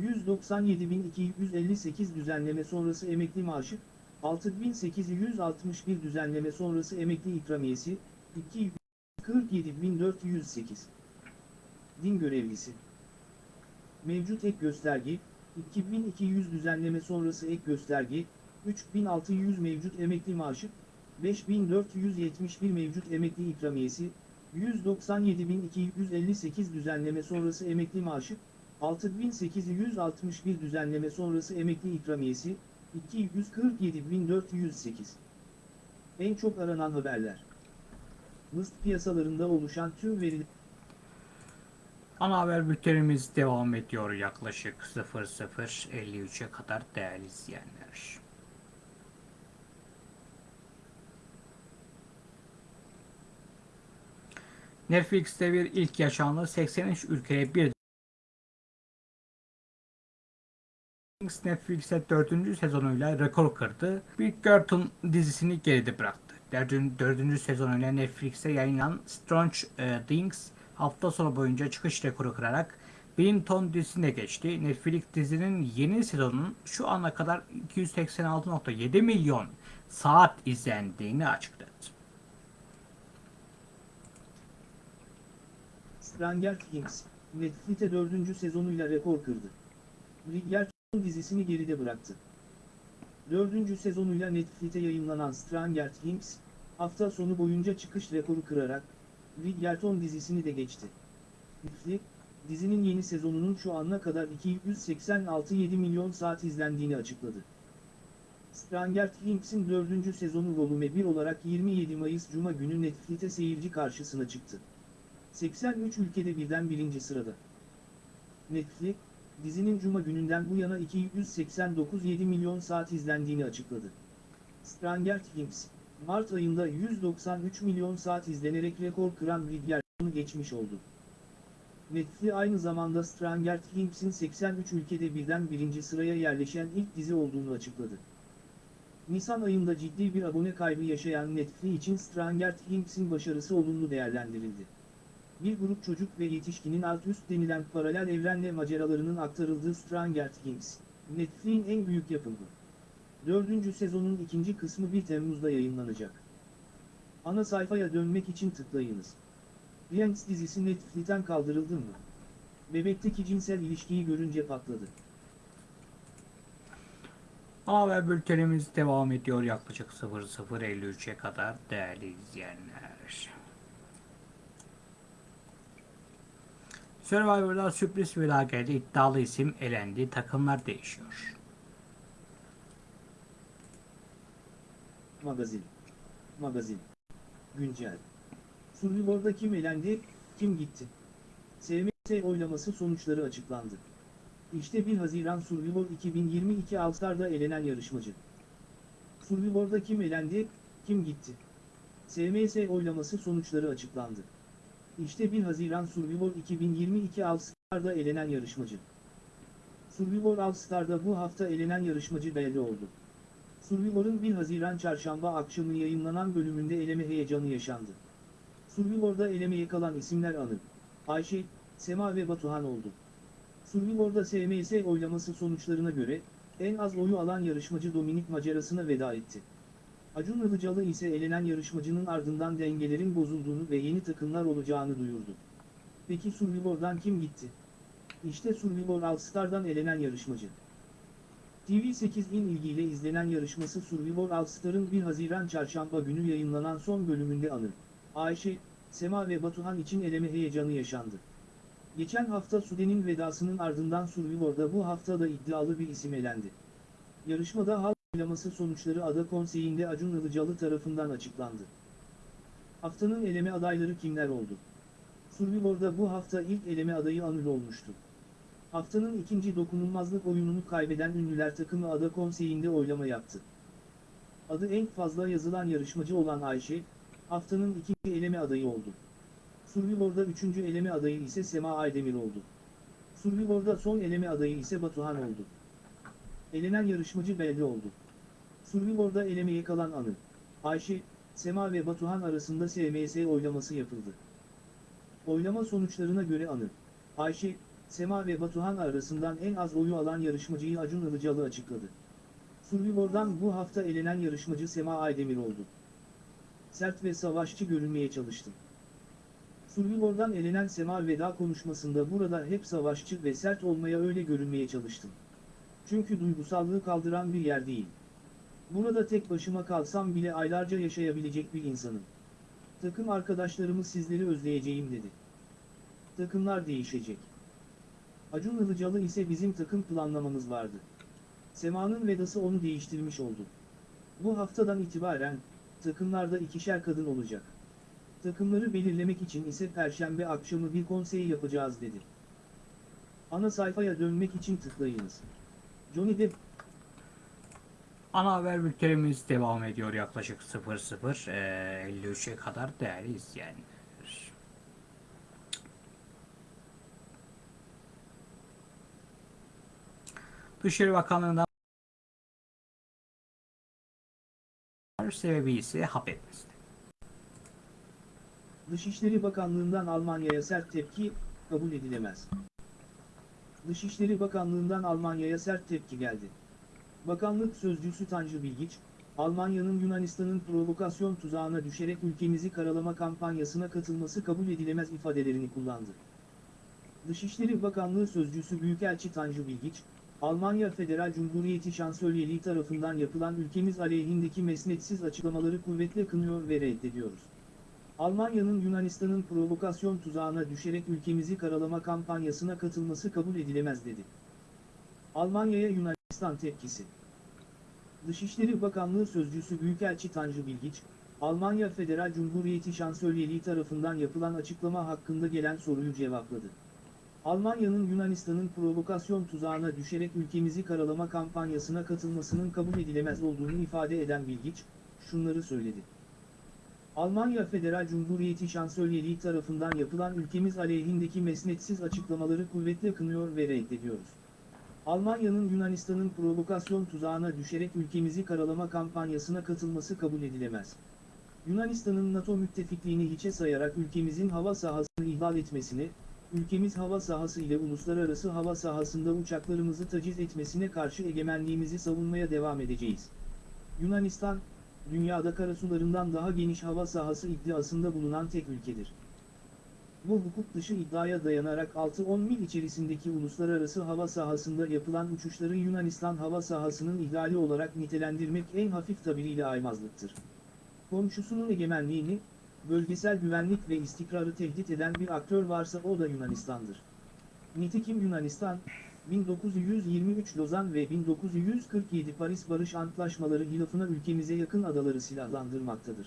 197.258 düzenleme sonrası emekli maaşı, 6861 düzenleme sonrası emekli ikramiyesi, 247.408. Din görevlisi Mevcut ek gösterge, 2200 düzenleme sonrası ek gösterge, 3600 mevcut emekli maaşı, 5471 mevcut emekli ikramiyesi, 197.258 düzenleme sonrası emekli maaşı, 6861 düzenleme sonrası emekli ikramiyesi, 247.408. En çok aranan haberler. Mıst piyasalarında oluşan tüm veriler Ana haber bültenimiz devam ediyor yaklaşık 00.53'e kadar değerli izleyenler. Netflix'te bir ilk yaşandı. 83 ülkeye bir Netflix'te dördüncü sezonuyla rekor kırdı. Bridgerton dizisini geride bıraktı. Dördüncü, dördüncü sezonuyla Netflix'te yayınlanan Strange Things hafta sonu boyunca çıkış rekoru kırarak Bridgerton dizisine geçti. Netflix dizinin yeni sezonunun şu ana kadar 286.7 milyon saat izlendiğini açıkladı. Stranger Things, Netflix'te dördüncü sezonuyla rekor kırdı. Bridgerton dizisini geride bıraktı. Dördüncü sezonuyla Netflix'te yayınlanan Stranger Things, hafta sonu boyunca çıkış rekoru kırarak, Bridgerton dizisini de geçti. Netflix, dizinin yeni sezonunun şu ana kadar 286.7 milyon saat izlendiğini açıkladı. Stranger Things'in dördüncü sezonu volüme 1 olarak 27 Mayıs Cuma günü Netflix'te seyirci karşısına çıktı. 83 ülkede birden birinci sırada. Netflix, dizinin Cuma gününden bu yana 289.7 milyon saat izlendiğini açıkladı. Stranger Things, Mart ayında 193 milyon saat izlenerek rekor kıran Bridgerton'u geçmiş oldu. Netflix aynı zamanda Stranger Things'in 83 ülkede birden birinci sıraya yerleşen ilk dizi olduğunu açıkladı. Nisan ayında ciddi bir abone kaybı yaşayan Netflix için Stranger Things'in başarısı olumlu değerlendirildi. Bir grup çocuk ve yetişkinin alt üst denilen paralel evrenle maceralarının aktarıldığı Stranger Things, Netflix'in en büyük yapımı. Dördüncü sezonun ikinci kısmı 1 Temmuz'da yayınlanacak. Ana sayfaya dönmek için tıklayınız. Friends dizisi Netflix'ten kaldırıldı mı? Bebekteki cinsel ilişkiyi görünce patladı. Haber bültenimiz devam ediyor yaklaşık 00.53'e kadar değerli izleyenler. Survivor'da sürpriz felaketi iddialı isim elendi. Takımlar değişiyor. Magazin. Magazin. Güncel. Survivor'da kim elendi, kim gitti? SMS oylaması sonuçları açıklandı. İşte 1 Haziran Survivor 2022 All-Star'da elenen yarışmacı. Survivor'da kim elendi, kim gitti? SMS oylaması sonuçları açıklandı. İşte 1 Haziran Survivor 2022 All-Star'da elenen yarışmacı. Survivor All-Star'da bu hafta elenen yarışmacı belli oldu. Survivor'un 1 Haziran çarşamba akşamı yayınlanan bölümünde eleme heyecanı yaşandı. Survivor'da elemeye kalan isimler Anıl, Ayşe, Sema ve Batuhan oldu. Survivor'da SMS oylaması sonuçlarına göre, en az oyu alan yarışmacı Dominik macerasına veda etti. Acun Ilıcalı ise elenen yarışmacının ardından dengelerin bozulduğunu ve yeni takımlar olacağını duyurdu. Peki Survivor'dan kim gitti? İşte Survivor All Star'dan elenen yarışmacı. TV8'in ilgiyle izlenen yarışması Survivor All Star'ın 1 Haziran çarşamba günü yayınlanan son bölümünde Anıl, Ayşe, Sema ve Batuhan için eleme heyecanı yaşandı. Geçen hafta Sude'nin vedasının ardından Survivor'da bu hafta da iddialı bir isim elendi. Yarışmada halk oylaması sonuçları Ada Konseyi'nde Acun Ilıcalı tarafından açıklandı. Haftanın eleme adayları kimler oldu? Survivor'da bu hafta ilk eleme adayı Anıl olmuştu. Haftanın ikinci dokunulmazlık oyununu kaybeden ünlüler takımı Ada Konseyi'nde oylama yaptı. Adı en fazla yazılan yarışmacı olan Ayşe, haftanın ikinci eleme adayı oldu. Survivor'da üçüncü eleme adayı ise Sema Aydemir oldu. Survivor'da son eleme adayı ise Batuhan oldu. Elenen yarışmacı belli oldu. Survivor'da elemeye kalan Anı, Ayşe, Sema ve Batuhan arasında SMS oylaması yapıldı. Oylama sonuçlarına göre Anı, Ayşe, Sema ve Batuhan arasından en az oyu alan yarışmacıyı Acun Ilıcalı açıkladı. Survivor'dan bu hafta elenen yarışmacı Sema Aydemir oldu. Sert ve savaşçı görünmeye çalıştı. Survivor'dan elenen Sema veda konuşmasında burada hep savaşçı ve sert olmaya öyle görünmeye çalıştım. Çünkü duygusallığı kaldıran bir yer değil. Burada tek başıma kalsam bile aylarca yaşayabilecek bir insanım. Takım arkadaşlarımı sizleri özleyeceğim dedi. Takımlar değişecek. Acun Ilıcalı ise bizim takım planlamamız vardı. Sema'nın vedası onu değiştirmiş oldu. Bu haftadan itibaren, takımlarda ikişer kadın olacak. Takımları belirlemek için ise perşembe akşamı bir konsey yapacağız dedi. Ana sayfaya dönmek için tıklayınız. Johnny Depp Ana haber bültenimiz devam ediyor yaklaşık 00.53'e kadar değerli izleyenler. Dışişleri Bakanlığı'ndan sebebi ise hap. Dışişleri Bakanlığı'ndan Almanya'ya sert tepki, kabul edilemez. Dışişleri Bakanlığı'ndan Almanya'ya sert tepki geldi. Bakanlık sözcüsü Tanju Bilgiç, Almanya'nın Yunanistan'ın provokasyon tuzağına düşerek ülkemizi karalama kampanyasına katılması kabul edilemez ifadelerini kullandı. Dışişleri Bakanlığı Sözcüsü Büyükelçi Tanju Bilgiç, Almanya Federal Cumhuriyeti Şansölyeliği tarafından yapılan ülkemiz aleyhindeki mesnetsiz açıklamaları kuvvetle kınıyor ve reddediyoruz. Almanya'nın Yunanistan'ın provokasyon tuzağına düşerek ülkemizi karalama kampanyasına katılması kabul edilemez dedi. Almanya'ya Yunanistan tepkisi. Dışişleri Bakanlığı Sözcüsü Büyükelçi Tanju Bilgiç, Almanya Federal Cumhuriyeti Şansölyeliği tarafından yapılan açıklama hakkında gelen soruyu cevapladı. Almanya'nın Yunanistan'ın provokasyon tuzağına düşerek ülkemizi karalama kampanyasına katılmasının kabul edilemez olduğunu ifade eden Bilgiç, şunları söyledi. Almanya Federal Cumhuriyeti Şansölyeliği tarafından yapılan ülkemiz aleyhindeki mesnetsiz açıklamaları kuvvetle kınıyor ve reddediyoruz. Almanya'nın Yunanistan'ın provokasyon tuzağına düşerek ülkemizi karalama kampanyasına katılması kabul edilemez. Yunanistan'ın NATO müttefikliğini hiçe sayarak ülkemizin hava sahasını ihlal etmesine, ülkemiz hava sahası ile uluslararası hava sahasında uçaklarımızı taciz etmesine karşı egemenliğimizi savunmaya devam edeceğiz. Yunanistan, dünyada karasularından daha geniş hava sahası iddiasında bulunan tek ülkedir. bu hukuk dışı iddiaya dayanarak 6-10 mil içerisindeki uluslararası hava sahasında yapılan uçuşları Yunanistan hava sahasının ihlali olarak nitelendirmek en hafif tabiriyle aymazlıktır. Komşusunun egemenliğini, bölgesel güvenlik ve istikrarı tehdit eden bir aktör varsa o da Yunanistan'dır. Nitekim Yunanistan, 1923 Lozan ve 1947 Paris Barış Antlaşmaları hilafına ülkemize yakın adaları silahlandırmaktadır.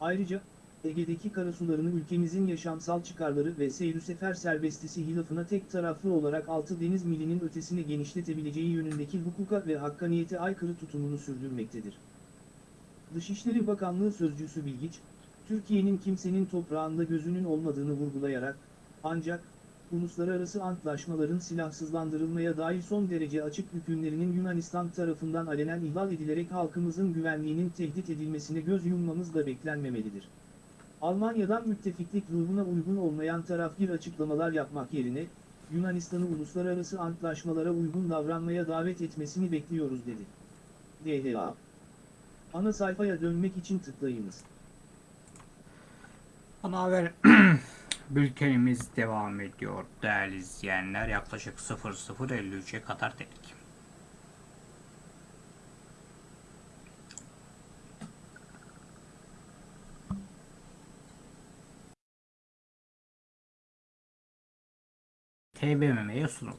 Ayrıca, Ege'deki karasularını ülkemizin yaşamsal çıkarları ve seyir sefer serbestisi hilafına tek taraflı olarak 6 deniz milinin ötesine genişletebileceği yönündeki hukuka ve hakkaniyete aykırı tutumunu sürdürmektedir. Dışişleri Bakanlığı Sözcüsü Bilgiç, Türkiye'nin kimsenin toprağında gözünün olmadığını vurgulayarak, ancak, uluslararası antlaşmaların silahsızlandırılmaya dair son derece açık hükümlerinin Yunanistan tarafından alenen ihlal edilerek halkımızın güvenliğinin tehdit edilmesine göz yummamız da beklenmemelidir. Almanya'dan müttefiklik ruhuna uygun olmayan tarafgir açıklamalar yapmak yerine, Yunanistan'ı uluslararası antlaşmalara uygun davranmaya davet etmesini bekliyoruz dedi. DHA Ana sayfaya dönmek için tıklayınız. Ana haber bültenimiz devam ediyor değerli izleyenler. Yaklaşık 00.53'e kadar dedik. TBMM'ye sunuldu.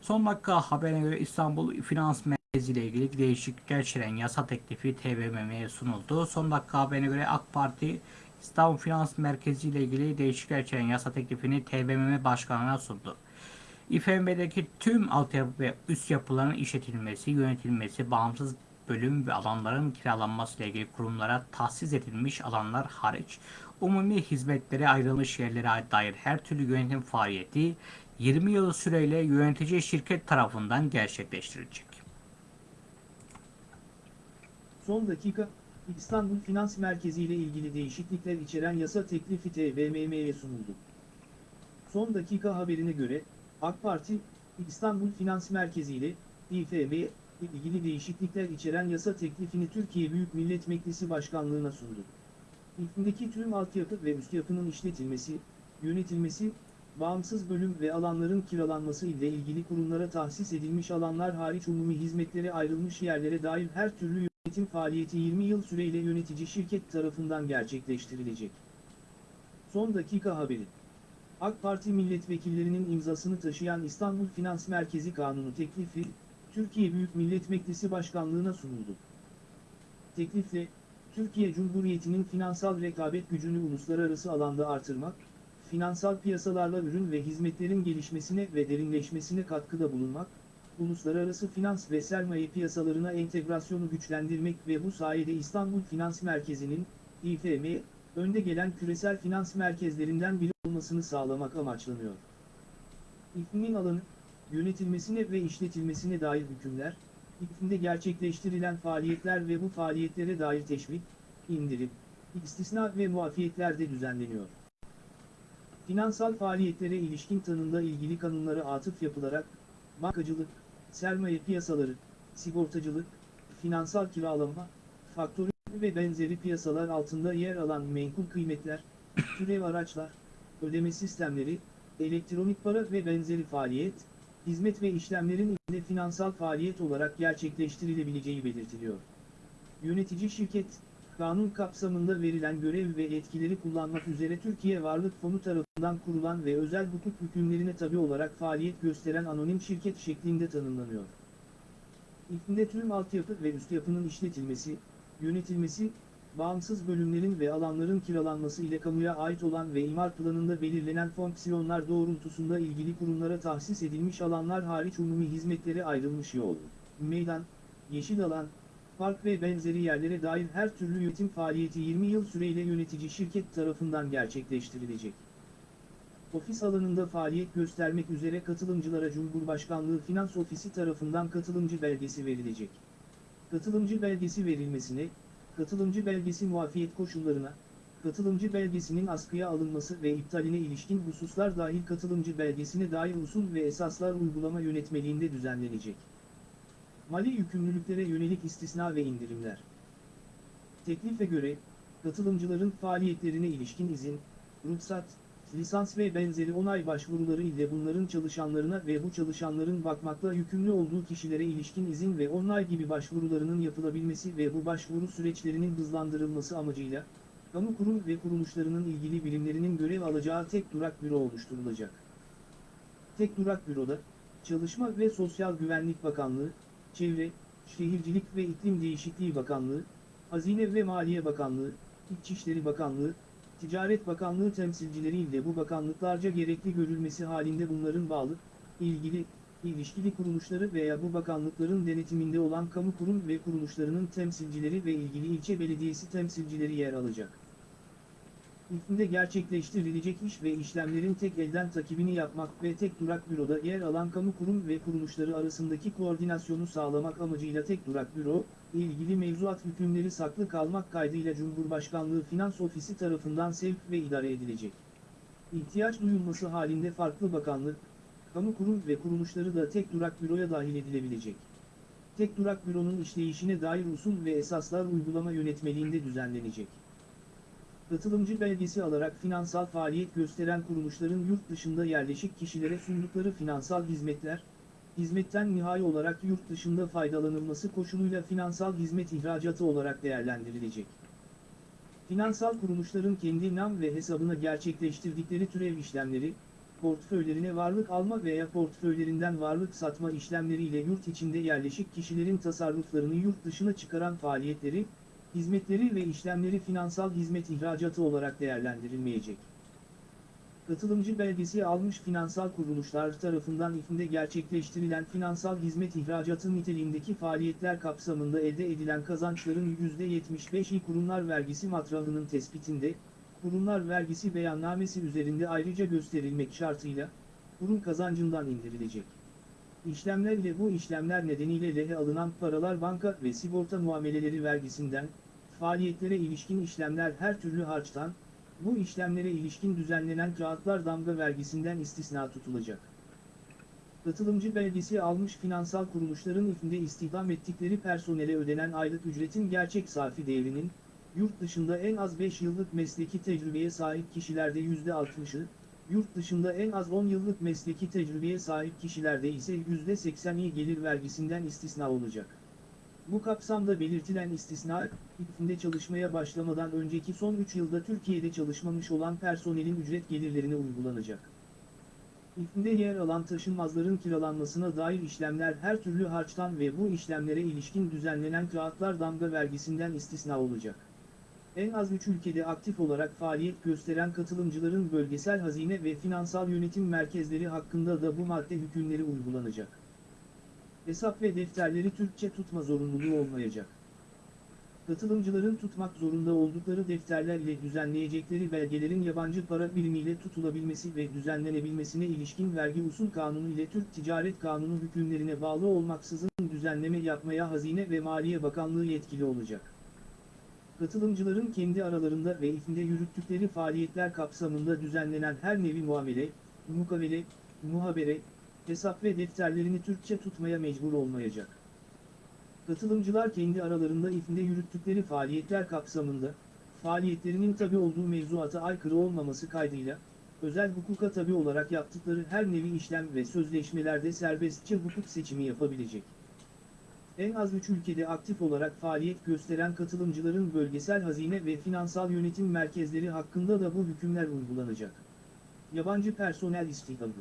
Son dakika haberine göre İstanbul Finans Merkezi ile ilgili değişiklikler içeren yasa teklifi TBMM'ye sunuldu. Son dakika haberine göre AK Parti İstanbul Finans Merkezi ile ilgili değişiklikler içeren yasa teklifini TBMM Başkanı'na sundu. İFM'deki tüm altyapı ve üst yapıların işletilmesi, yönetilmesi, bağımsız bölüm ve alanların kiralanması ile ilgili kurumlara tahsis edilmiş alanlar hariç, umumi hizmetlere ayrılmış yerlere dair her türlü yönetim faaliyeti 20 yıl süreyle yönetici şirket tarafından gerçekleştirilecek. Son dakika, İstanbul Finans Merkezi ile ilgili değişiklikler içeren yasa teklifi TBMM'ye sunuldu. Son dakika haberine göre, AK Parti, İstanbul Finans Merkezi ile İFM ilgili değişiklikler içeren yasa teklifini Türkiye Büyük Millet Meclisi Başkanlığı'na sundu. İlkindeki tüm altyapı ve üst yapının işletilmesi, yönetilmesi, bağımsız bölüm ve alanların kiralanması ile ilgili kurumlara tahsis edilmiş alanlar hariç umumi hizmetlere ayrılmış yerlere dair her türlü yönetim faaliyeti 20 yıl süreyle yönetici şirket tarafından gerçekleştirilecek. Son dakika haberi. AK Parti milletvekillerinin imzasını taşıyan İstanbul Finans Merkezi Kanunu teklifi, Türkiye Büyük Millet Meclisi Başkanlığı'na sunuldu. Teklifle, Türkiye Cumhuriyeti'nin finansal rekabet gücünü uluslararası alanda artırmak, finansal piyasalarla ürün ve hizmetlerin gelişmesine ve derinleşmesine katkıda bulunmak, uluslararası finans ve sermaye piyasalarına entegrasyonu güçlendirmek ve bu sayede İstanbul Finans Merkezi'nin, İFM, önde gelen küresel finans merkezlerinden biri olmasını sağlamak amaçlanıyor. İFM'in alanı, yönetilmesine ve işletilmesine dair hükümler, İFM'de gerçekleştirilen faaliyetler ve bu faaliyetlere dair teşvik, indirim, istisna ve muafiyetler de düzenleniyor. Finansal faaliyetlere ilişkin tanımda ilgili kanunlara atıf yapılarak, bankacılık, sermaye piyasaları, sigortacılık, finansal kiralama, faktörü ve benzeri piyasalar altında yer alan menkul kıymetler, türev araçlar, ödeme sistemleri, elektronik para ve benzeri faaliyet, hizmet ve işlemlerin ile finansal faaliyet olarak gerçekleştirilebileceği belirtiliyor. Yönetici şirket, kanun kapsamında verilen görev ve etkileri kullanmak üzere Türkiye Varlık Fonu tarafından kurulan ve özel hukuk hükümlerine tabi olarak faaliyet gösteren anonim şirket şeklinde tanımlanıyor. İlkinde tüm altyapı ve üst yapının işletilmesi, yönetilmesi, bağımsız bölümlerin ve alanların kiralanması ile kamuya ait olan ve imar planında belirlenen fonksiyonlar doğrultusunda ilgili kurumlara tahsis edilmiş alanlar hariç umumi hizmetlere ayrılmış yol, meydan, yeşil alan, park ve benzeri yerlere dair her türlü yönetim faaliyeti 20 yıl süreyle yönetici şirket tarafından gerçekleştirilecek. Ofis alanında faaliyet göstermek üzere katılımcılara Cumhurbaşkanlığı Finans Ofisi tarafından katılımcı belgesi verilecek. Katılımcı belgesi verilmesine, katılımcı belgesi muafiyet koşullarına, katılımcı belgesinin askıya alınması ve iptaline ilişkin hususlar dahil katılımcı belgesine dair usul ve esaslar uygulama yönetmeliğinde düzenlenecek. Mali yükümlülüklere yönelik istisna ve indirimler. Teklife göre, Katılımcıların faaliyetlerine ilişkin izin, ruhsat, lisans ve benzeri onay başvuruları ile bunların çalışanlarına ve bu çalışanların bakmakla yükümlü olduğu kişilere ilişkin izin ve onay gibi başvurularının yapılabilmesi ve bu başvuru süreçlerinin hızlandırılması amacıyla, kamu kurum ve kuruluşlarının ilgili birimlerinin görev alacağı tek durak büro oluşturulacak. Tek durak büroda, Çalışma ve Sosyal Güvenlik Bakanlığı, Çevre, Şehircilik ve İklim Değişikliği Bakanlığı, Hazine ve Maliye Bakanlığı, İçişleri Bakanlığı, Ticaret Bakanlığı temsilcileri ile bu bakanlıklarca gerekli görülmesi halinde bunların bağlı, ilgili, ilişkili kuruluşları veya bu bakanlıkların denetiminde olan kamu kurum ve kuruluşlarının temsilcileri ve ilgili ilçe belediyesi temsilcileri yer alacak. İlkinde gerçekleştirilecek iş ve işlemlerin tek elden takibini yapmak ve tek durak büroda yer alan kamu kurum ve kuruluşları arasındaki koordinasyonu sağlamak amacıyla tek durak büro, ilgili mevzuat hükümleri saklı kalmak kaydıyla Cumhurbaşkanlığı Finans Ofisi tarafından sevk ve idare edilecek. İhtiyaç duyulması halinde farklı bakanlık, kamu kurum ve kuruluşları da tek durak büroya dahil edilebilecek. Tek durak büronun işleyişine dair usul ve esaslar uygulama yönetmeliğinde düzenlenecek. Katılımcı belgesi alarak finansal faaliyet gösteren kuruluşların yurt dışında yerleşik kişilere sundukları finansal hizmetler, hizmetten nihai olarak yurt dışında faydalanılması koşuluyla finansal hizmet ihracatı olarak değerlendirilecek. Finansal kuruluşların kendi nam ve hesabına gerçekleştirdikleri türev işlemleri, portföylerine varlık alma veya portföylerinden varlık satma işlemleriyle yurt içinde yerleşik kişilerin tasarruflarını yurt dışına çıkaran faaliyetleri, hizmetleri ve işlemleri finansal hizmet ihracatı olarak değerlendirilmeyecek. Katılımcı belgesi almış finansal kuruluşlar tarafından ifinde gerçekleştirilen finansal hizmet ihracatı niteliğindeki faaliyetler kapsamında elde edilen kazançların %75'i kurumlar vergisi matrahının tespitinde, kurumlar vergisi beyannamesi üzerinde ayrıca gösterilmek şartıyla, kurum kazancından indirilecek. İşlemler ile bu işlemler nedeniyle lehe alınan paralar banka ve sigorta muameleleri vergisinden, faaliyetlere ilişkin işlemler her türlü harçtan, bu işlemlere ilişkin düzenlenen kağıtlar damga vergisinden istisna tutulacak. Katılımcı belgesi almış finansal kuruluşların ifinde istihdam ettikleri personele ödenen aylık ücretin gerçek safi değerinin, yurt dışında en az 5 yıllık mesleki tecrübeye sahip kişilerde %60'ı, yurt dışında en az 10 yıllık mesleki tecrübeye sahip kişilerde ise %80'i gelir vergisinden istisna olacak. Bu kapsamda belirtilen istisna, ifinde çalışmaya başlamadan önceki son 3 yılda Türkiye'de çalışmamış olan personelin ücret gelirlerine uygulanacak. İfinde yer alan taşınmazların kiralanmasına dair işlemler her türlü harçtan ve bu işlemlere ilişkin düzenlenen kağıtlar damga vergisinden istisna olacak. En az 3 ülkede aktif olarak faaliyet gösteren katılımcıların bölgesel hazine ve finansal yönetim merkezleri hakkında da bu madde hükümleri uygulanacak. Hesap ve defterleri Türkçe tutma zorunluluğu olmayacak. Katılımcıların tutmak zorunda oldukları defterler ile düzenleyecekleri belgelerin yabancı para birimiyle tutulabilmesi ve düzenlenebilmesine ilişkin vergi usul kanunu ile Türk Ticaret Kanunu hükümlerine bağlı olmaksızın düzenleme yapmaya Hazine ve Maliye Bakanlığı yetkili olacak. Katılımcıların kendi aralarında ve ifinde yürüttükleri faaliyetler kapsamında düzenlenen her nevi muamele, mukavele, muhabere, hesap ve defterlerini Türkçe tutmaya mecbur olmayacak. Katılımcılar kendi aralarında ifinde yürüttükleri faaliyetler kapsamında, faaliyetlerinin tabi olduğu mevzuata aykırı olmaması kaydıyla, özel hukuka tabi olarak yaptıkları her nevi işlem ve sözleşmelerde serbestçe hukuk seçimi yapabilecek. En az 3 ülkede aktif olarak faaliyet gösteren katılımcıların bölgesel hazine ve finansal yönetim merkezleri hakkında da bu hükümler uygulanacak. Yabancı personel istihdamı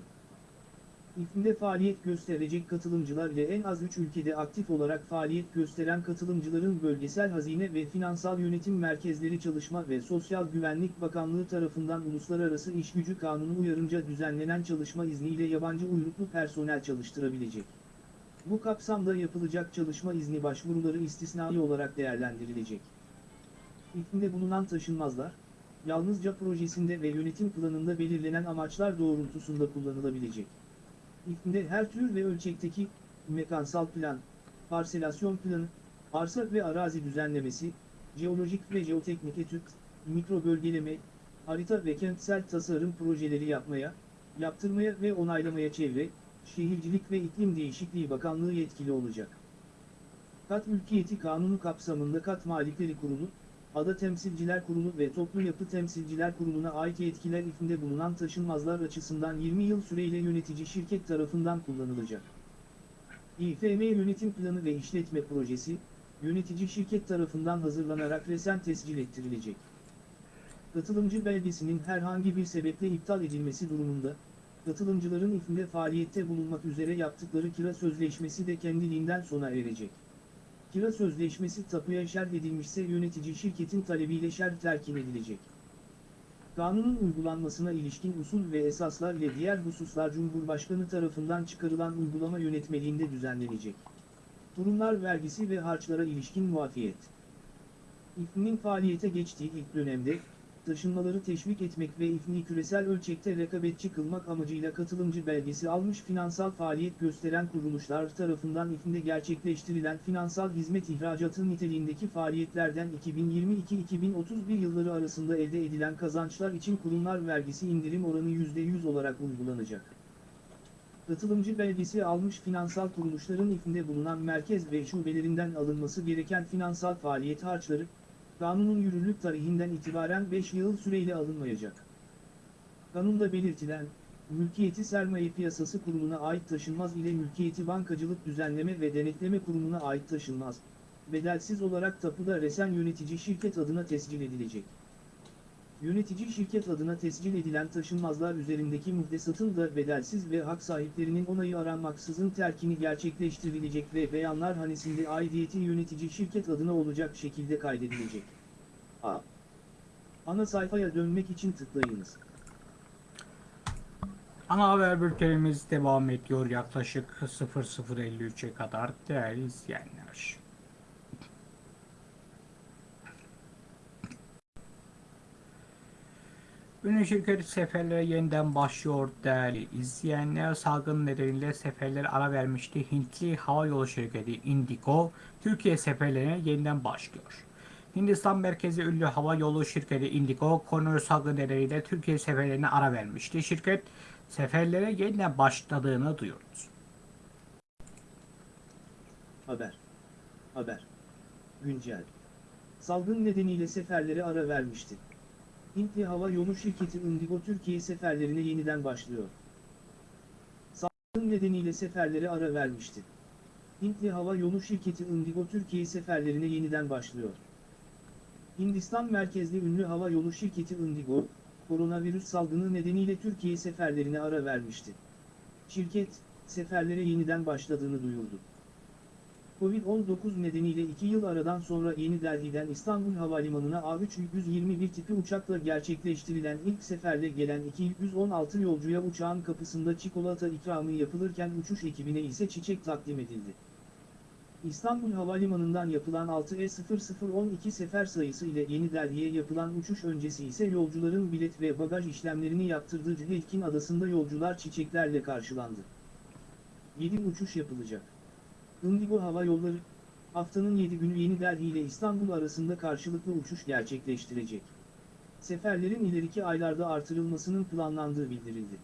İF'inde faaliyet gösterecek katılımcılar ile en az 3 ülkede aktif olarak faaliyet gösteren katılımcıların bölgesel hazine ve finansal yönetim merkezleri Çalışma ve Sosyal Güvenlik Bakanlığı tarafından Uluslararası İş Gücü Kanunu uyarınca düzenlenen çalışma izniyle yabancı uyruklu personel çalıştırabilecek. Bu kapsamda yapılacak çalışma izni başvuruları istisnai olarak değerlendirilecek. İF'inde bulunan taşınmazlar, yalnızca projesinde ve yönetim planında belirlenen amaçlar doğrultusunda kullanılabilecek. İF'inde her tür ve ölçekteki mekansal plan, parselasyon planı, arsa ve arazi düzenlemesi, jeolojik ve jeoteknik etüt, mikro bölgeleme, harita ve kentsel tasarım projeleri yapmaya, yaptırmaya ve onaylamaya çevre, Şehircilik ve İklim Değişikliği Bakanlığı yetkili olacak. Kat Mülkiyeti Kanunu kapsamında Kat Malikleri Kurulu, Ada Temsilciler Kurulu ve Toplu Yapı Temsilciler Kurulu'na ait yetkiler ifinde bulunan taşınmazlar açısından 20 yıl süreyle yönetici şirket tarafından kullanılacak. İFM Yönetim Planı ve İşletme Projesi, yönetici şirket tarafından hazırlanarak resen tescil ettirilecek. Katılımcı belgesinin herhangi bir sebeple iptal edilmesi durumunda, katılımcıların ifinde faaliyette bulunmak üzere yaptıkları kira sözleşmesi de kendiliğinden sona erecek. Kira sözleşmesi tapuya şerh edilmişse yönetici şirketin talebiyle şerh terkin edilecek. Kanunun uygulanmasına ilişkin usul ve esaslar ile diğer hususlar Cumhurbaşkanı tarafından çıkarılan uygulama yönetmeliğinde düzenlenecek. Kurumlar vergisi ve harçlara ilişkin muafiyet. İFM'in faaliyete geçtiği ilk dönemde, taşınmaları teşvik etmek ve İFM'i küresel ölçekte rekabetçi kılmak amacıyla katılımcı belgesi almış finansal faaliyet gösteren kuruluşlar tarafından İFM'de gerçekleştirilen finansal hizmet ihracatı niteliğindeki faaliyetlerden 2022-2031 yılları arasında elde edilen kazançlar için kurumlar vergisi indirim oranı %100 olarak uygulanacak. Katılımcı belgesi almış finansal kuruluşların İFM'de bulunan merkez ve şubelerinden alınması gereken finansal faaliyet harçları, kanunun yürürlük tarihinden itibaren 5 yıl süreyle alınmayacak. Kanunda belirtilen, Mülkiyeti Sermaye Piyasası Kurulu'na ait taşınmaz ile Mülkiyeti Bankacılık Düzenleme ve Denetleme Kurumu'na ait taşınmaz, bedelsiz olarak tapuda resen yönetici şirket adına tescil edilecek. Yönetici şirket adına tescil edilen taşınmazlar üzerindeki muhtesatın da bedelsiz ve hak sahiplerinin onayı aranmaksızın terkini gerçekleştirilecek ve beyanlar hanesinde aidiyeti yönetici şirket adına olacak şekilde kaydedilecek. A. Ana sayfaya dönmek için tıklayınız. Ana haber bültenimiz devam ediyor yaklaşık 00.53'e kadar değerli izleyenler. Ünlü şirket seferlere yeniden başlıyor değerli izleyenler. Salgın nedeniyle seferler ara vermişti. Hintli hava yolu şirketi Indigo, Türkiye seferlerine yeniden başlıyor. Hindistan merkezi ünlü hava yolu şirketi Indigo, koronavirüs salgını nedeniyle Türkiye seferlerine ara vermişti. Şirket seferlere yeniden başladığını duyurdu. Haber. Haber. Güncel. Salgın nedeniyle seferlere ara vermişti. Hintli Hava Yolu şirketi Indigo Türkiye seferlerine yeniden başlıyor. Salgın nedeniyle seferlere ara vermişti. Hintli Hava Yolu şirketi Indigo Türkiye seferlerine yeniden başlıyor. Hindistan merkezli ünlü hava yolu şirketi Indigo, koronavirüs salgını nedeniyle Türkiye seferlerine ara vermişti. Şirket, seferlere yeniden başladığını duyurdu. Covid-19 nedeniyle 2 yıl aradan sonra Yeni Delhi'den İstanbul Havalimanı'na A321 tipi uçakla gerçekleştirilen ilk seferle gelen 216 yolcuya uçağın kapısında çikolata ikramı yapılırken uçuş ekibine ise çiçek takdim edildi. İstanbul Havalimanı'ndan yapılan 6E0012 sefer sayısı ile Yeni Delhi'ye yapılan uçuş öncesi ise yolcuların bilet ve bagaj işlemlerini yaptırdığı Cühelkin Adası'nda yolcular çiçeklerle karşılandı. 7 uçuş yapılacak. Indigo Hava Yolları, haftanın 7 günü Yeni Delhi ile İstanbul arasında karşılıklı uçuş gerçekleştirecek. Seferlerin ileriki aylarda artırılmasının planlandığı bildirildi.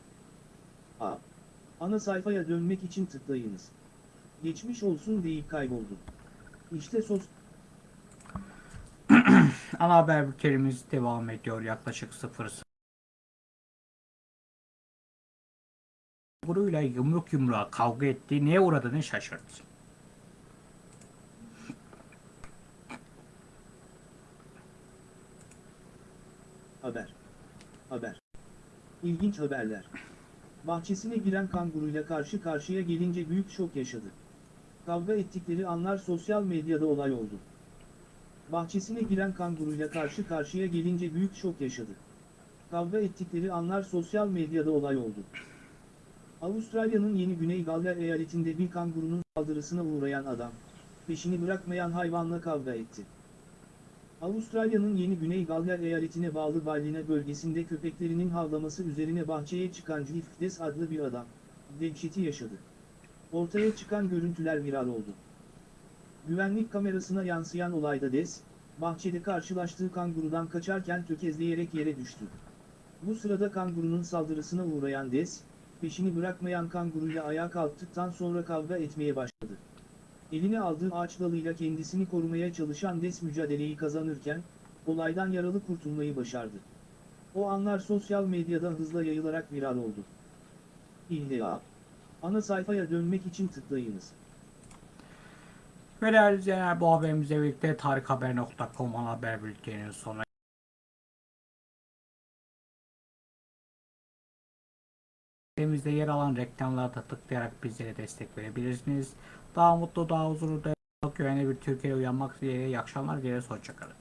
A. Ana sayfaya dönmek için tıklayınız. Geçmiş olsun deyip kayboldu. İşte sos... Ana haber bültenimiz devam ediyor yaklaşık 0 grubuyla yumruk yumruğa kavga etti. Neye uğradığını şaşırdı. Haber. Haber. İlginç haberler. Bahçesine giren kanguruyla karşı karşıya gelince büyük şok yaşadı. Kavga ettikleri anlar sosyal medyada olay oldu. Bahçesine giren kanguruyla karşı karşıya gelince büyük şok yaşadı. Kavga ettikleri anlar sosyal medyada olay oldu. Avustralya'nın Yeni Güney Galler eyaletinde bir kangurunun saldırısına uğrayan adam, peşini bırakmayan hayvanla kavga etti. Avustralya'nın Yeni Güney Galler eyaletine bağlı Ballina bölgesinde köpeklerinin havlaması üzerine bahçeye çıkan Jeff Des adlı bir adam, dehşeti yaşadı. Ortaya çıkan görüntüler viral oldu. Güvenlik kamerasına yansıyan olayda Des, bahçede karşılaştığı kangurudan kaçarken tökezleyerek yere düştü. Bu sırada kangurunun saldırısına uğrayan Des, peşini bırakmayan kanguruyla ayağa kalktıktan sonra kavga etmeye başladı. Eline aldığı ağaç dalıyla kendisini korumaya çalışan Des mücadeleyi kazanırken, olaydan yaralı kurtulmayı başardı. O anlar sosyal medyada hızla yayılarak viral oldu. İlla. Ana sayfaya dönmek için tıklayınız. Ve değerli izleyenler bu haberimizle birlikte tarikhaber.com haber bülteninin sonuna Sitemizde yer alan reklamlara da tıklayarak bizlere destek verebilirsiniz. Daha mutlu, daha huzurlu, daha güvenli bir Türkiye'ye uyanmak dileğiyle iyi akşamlar dileriz. Hoşçakalın.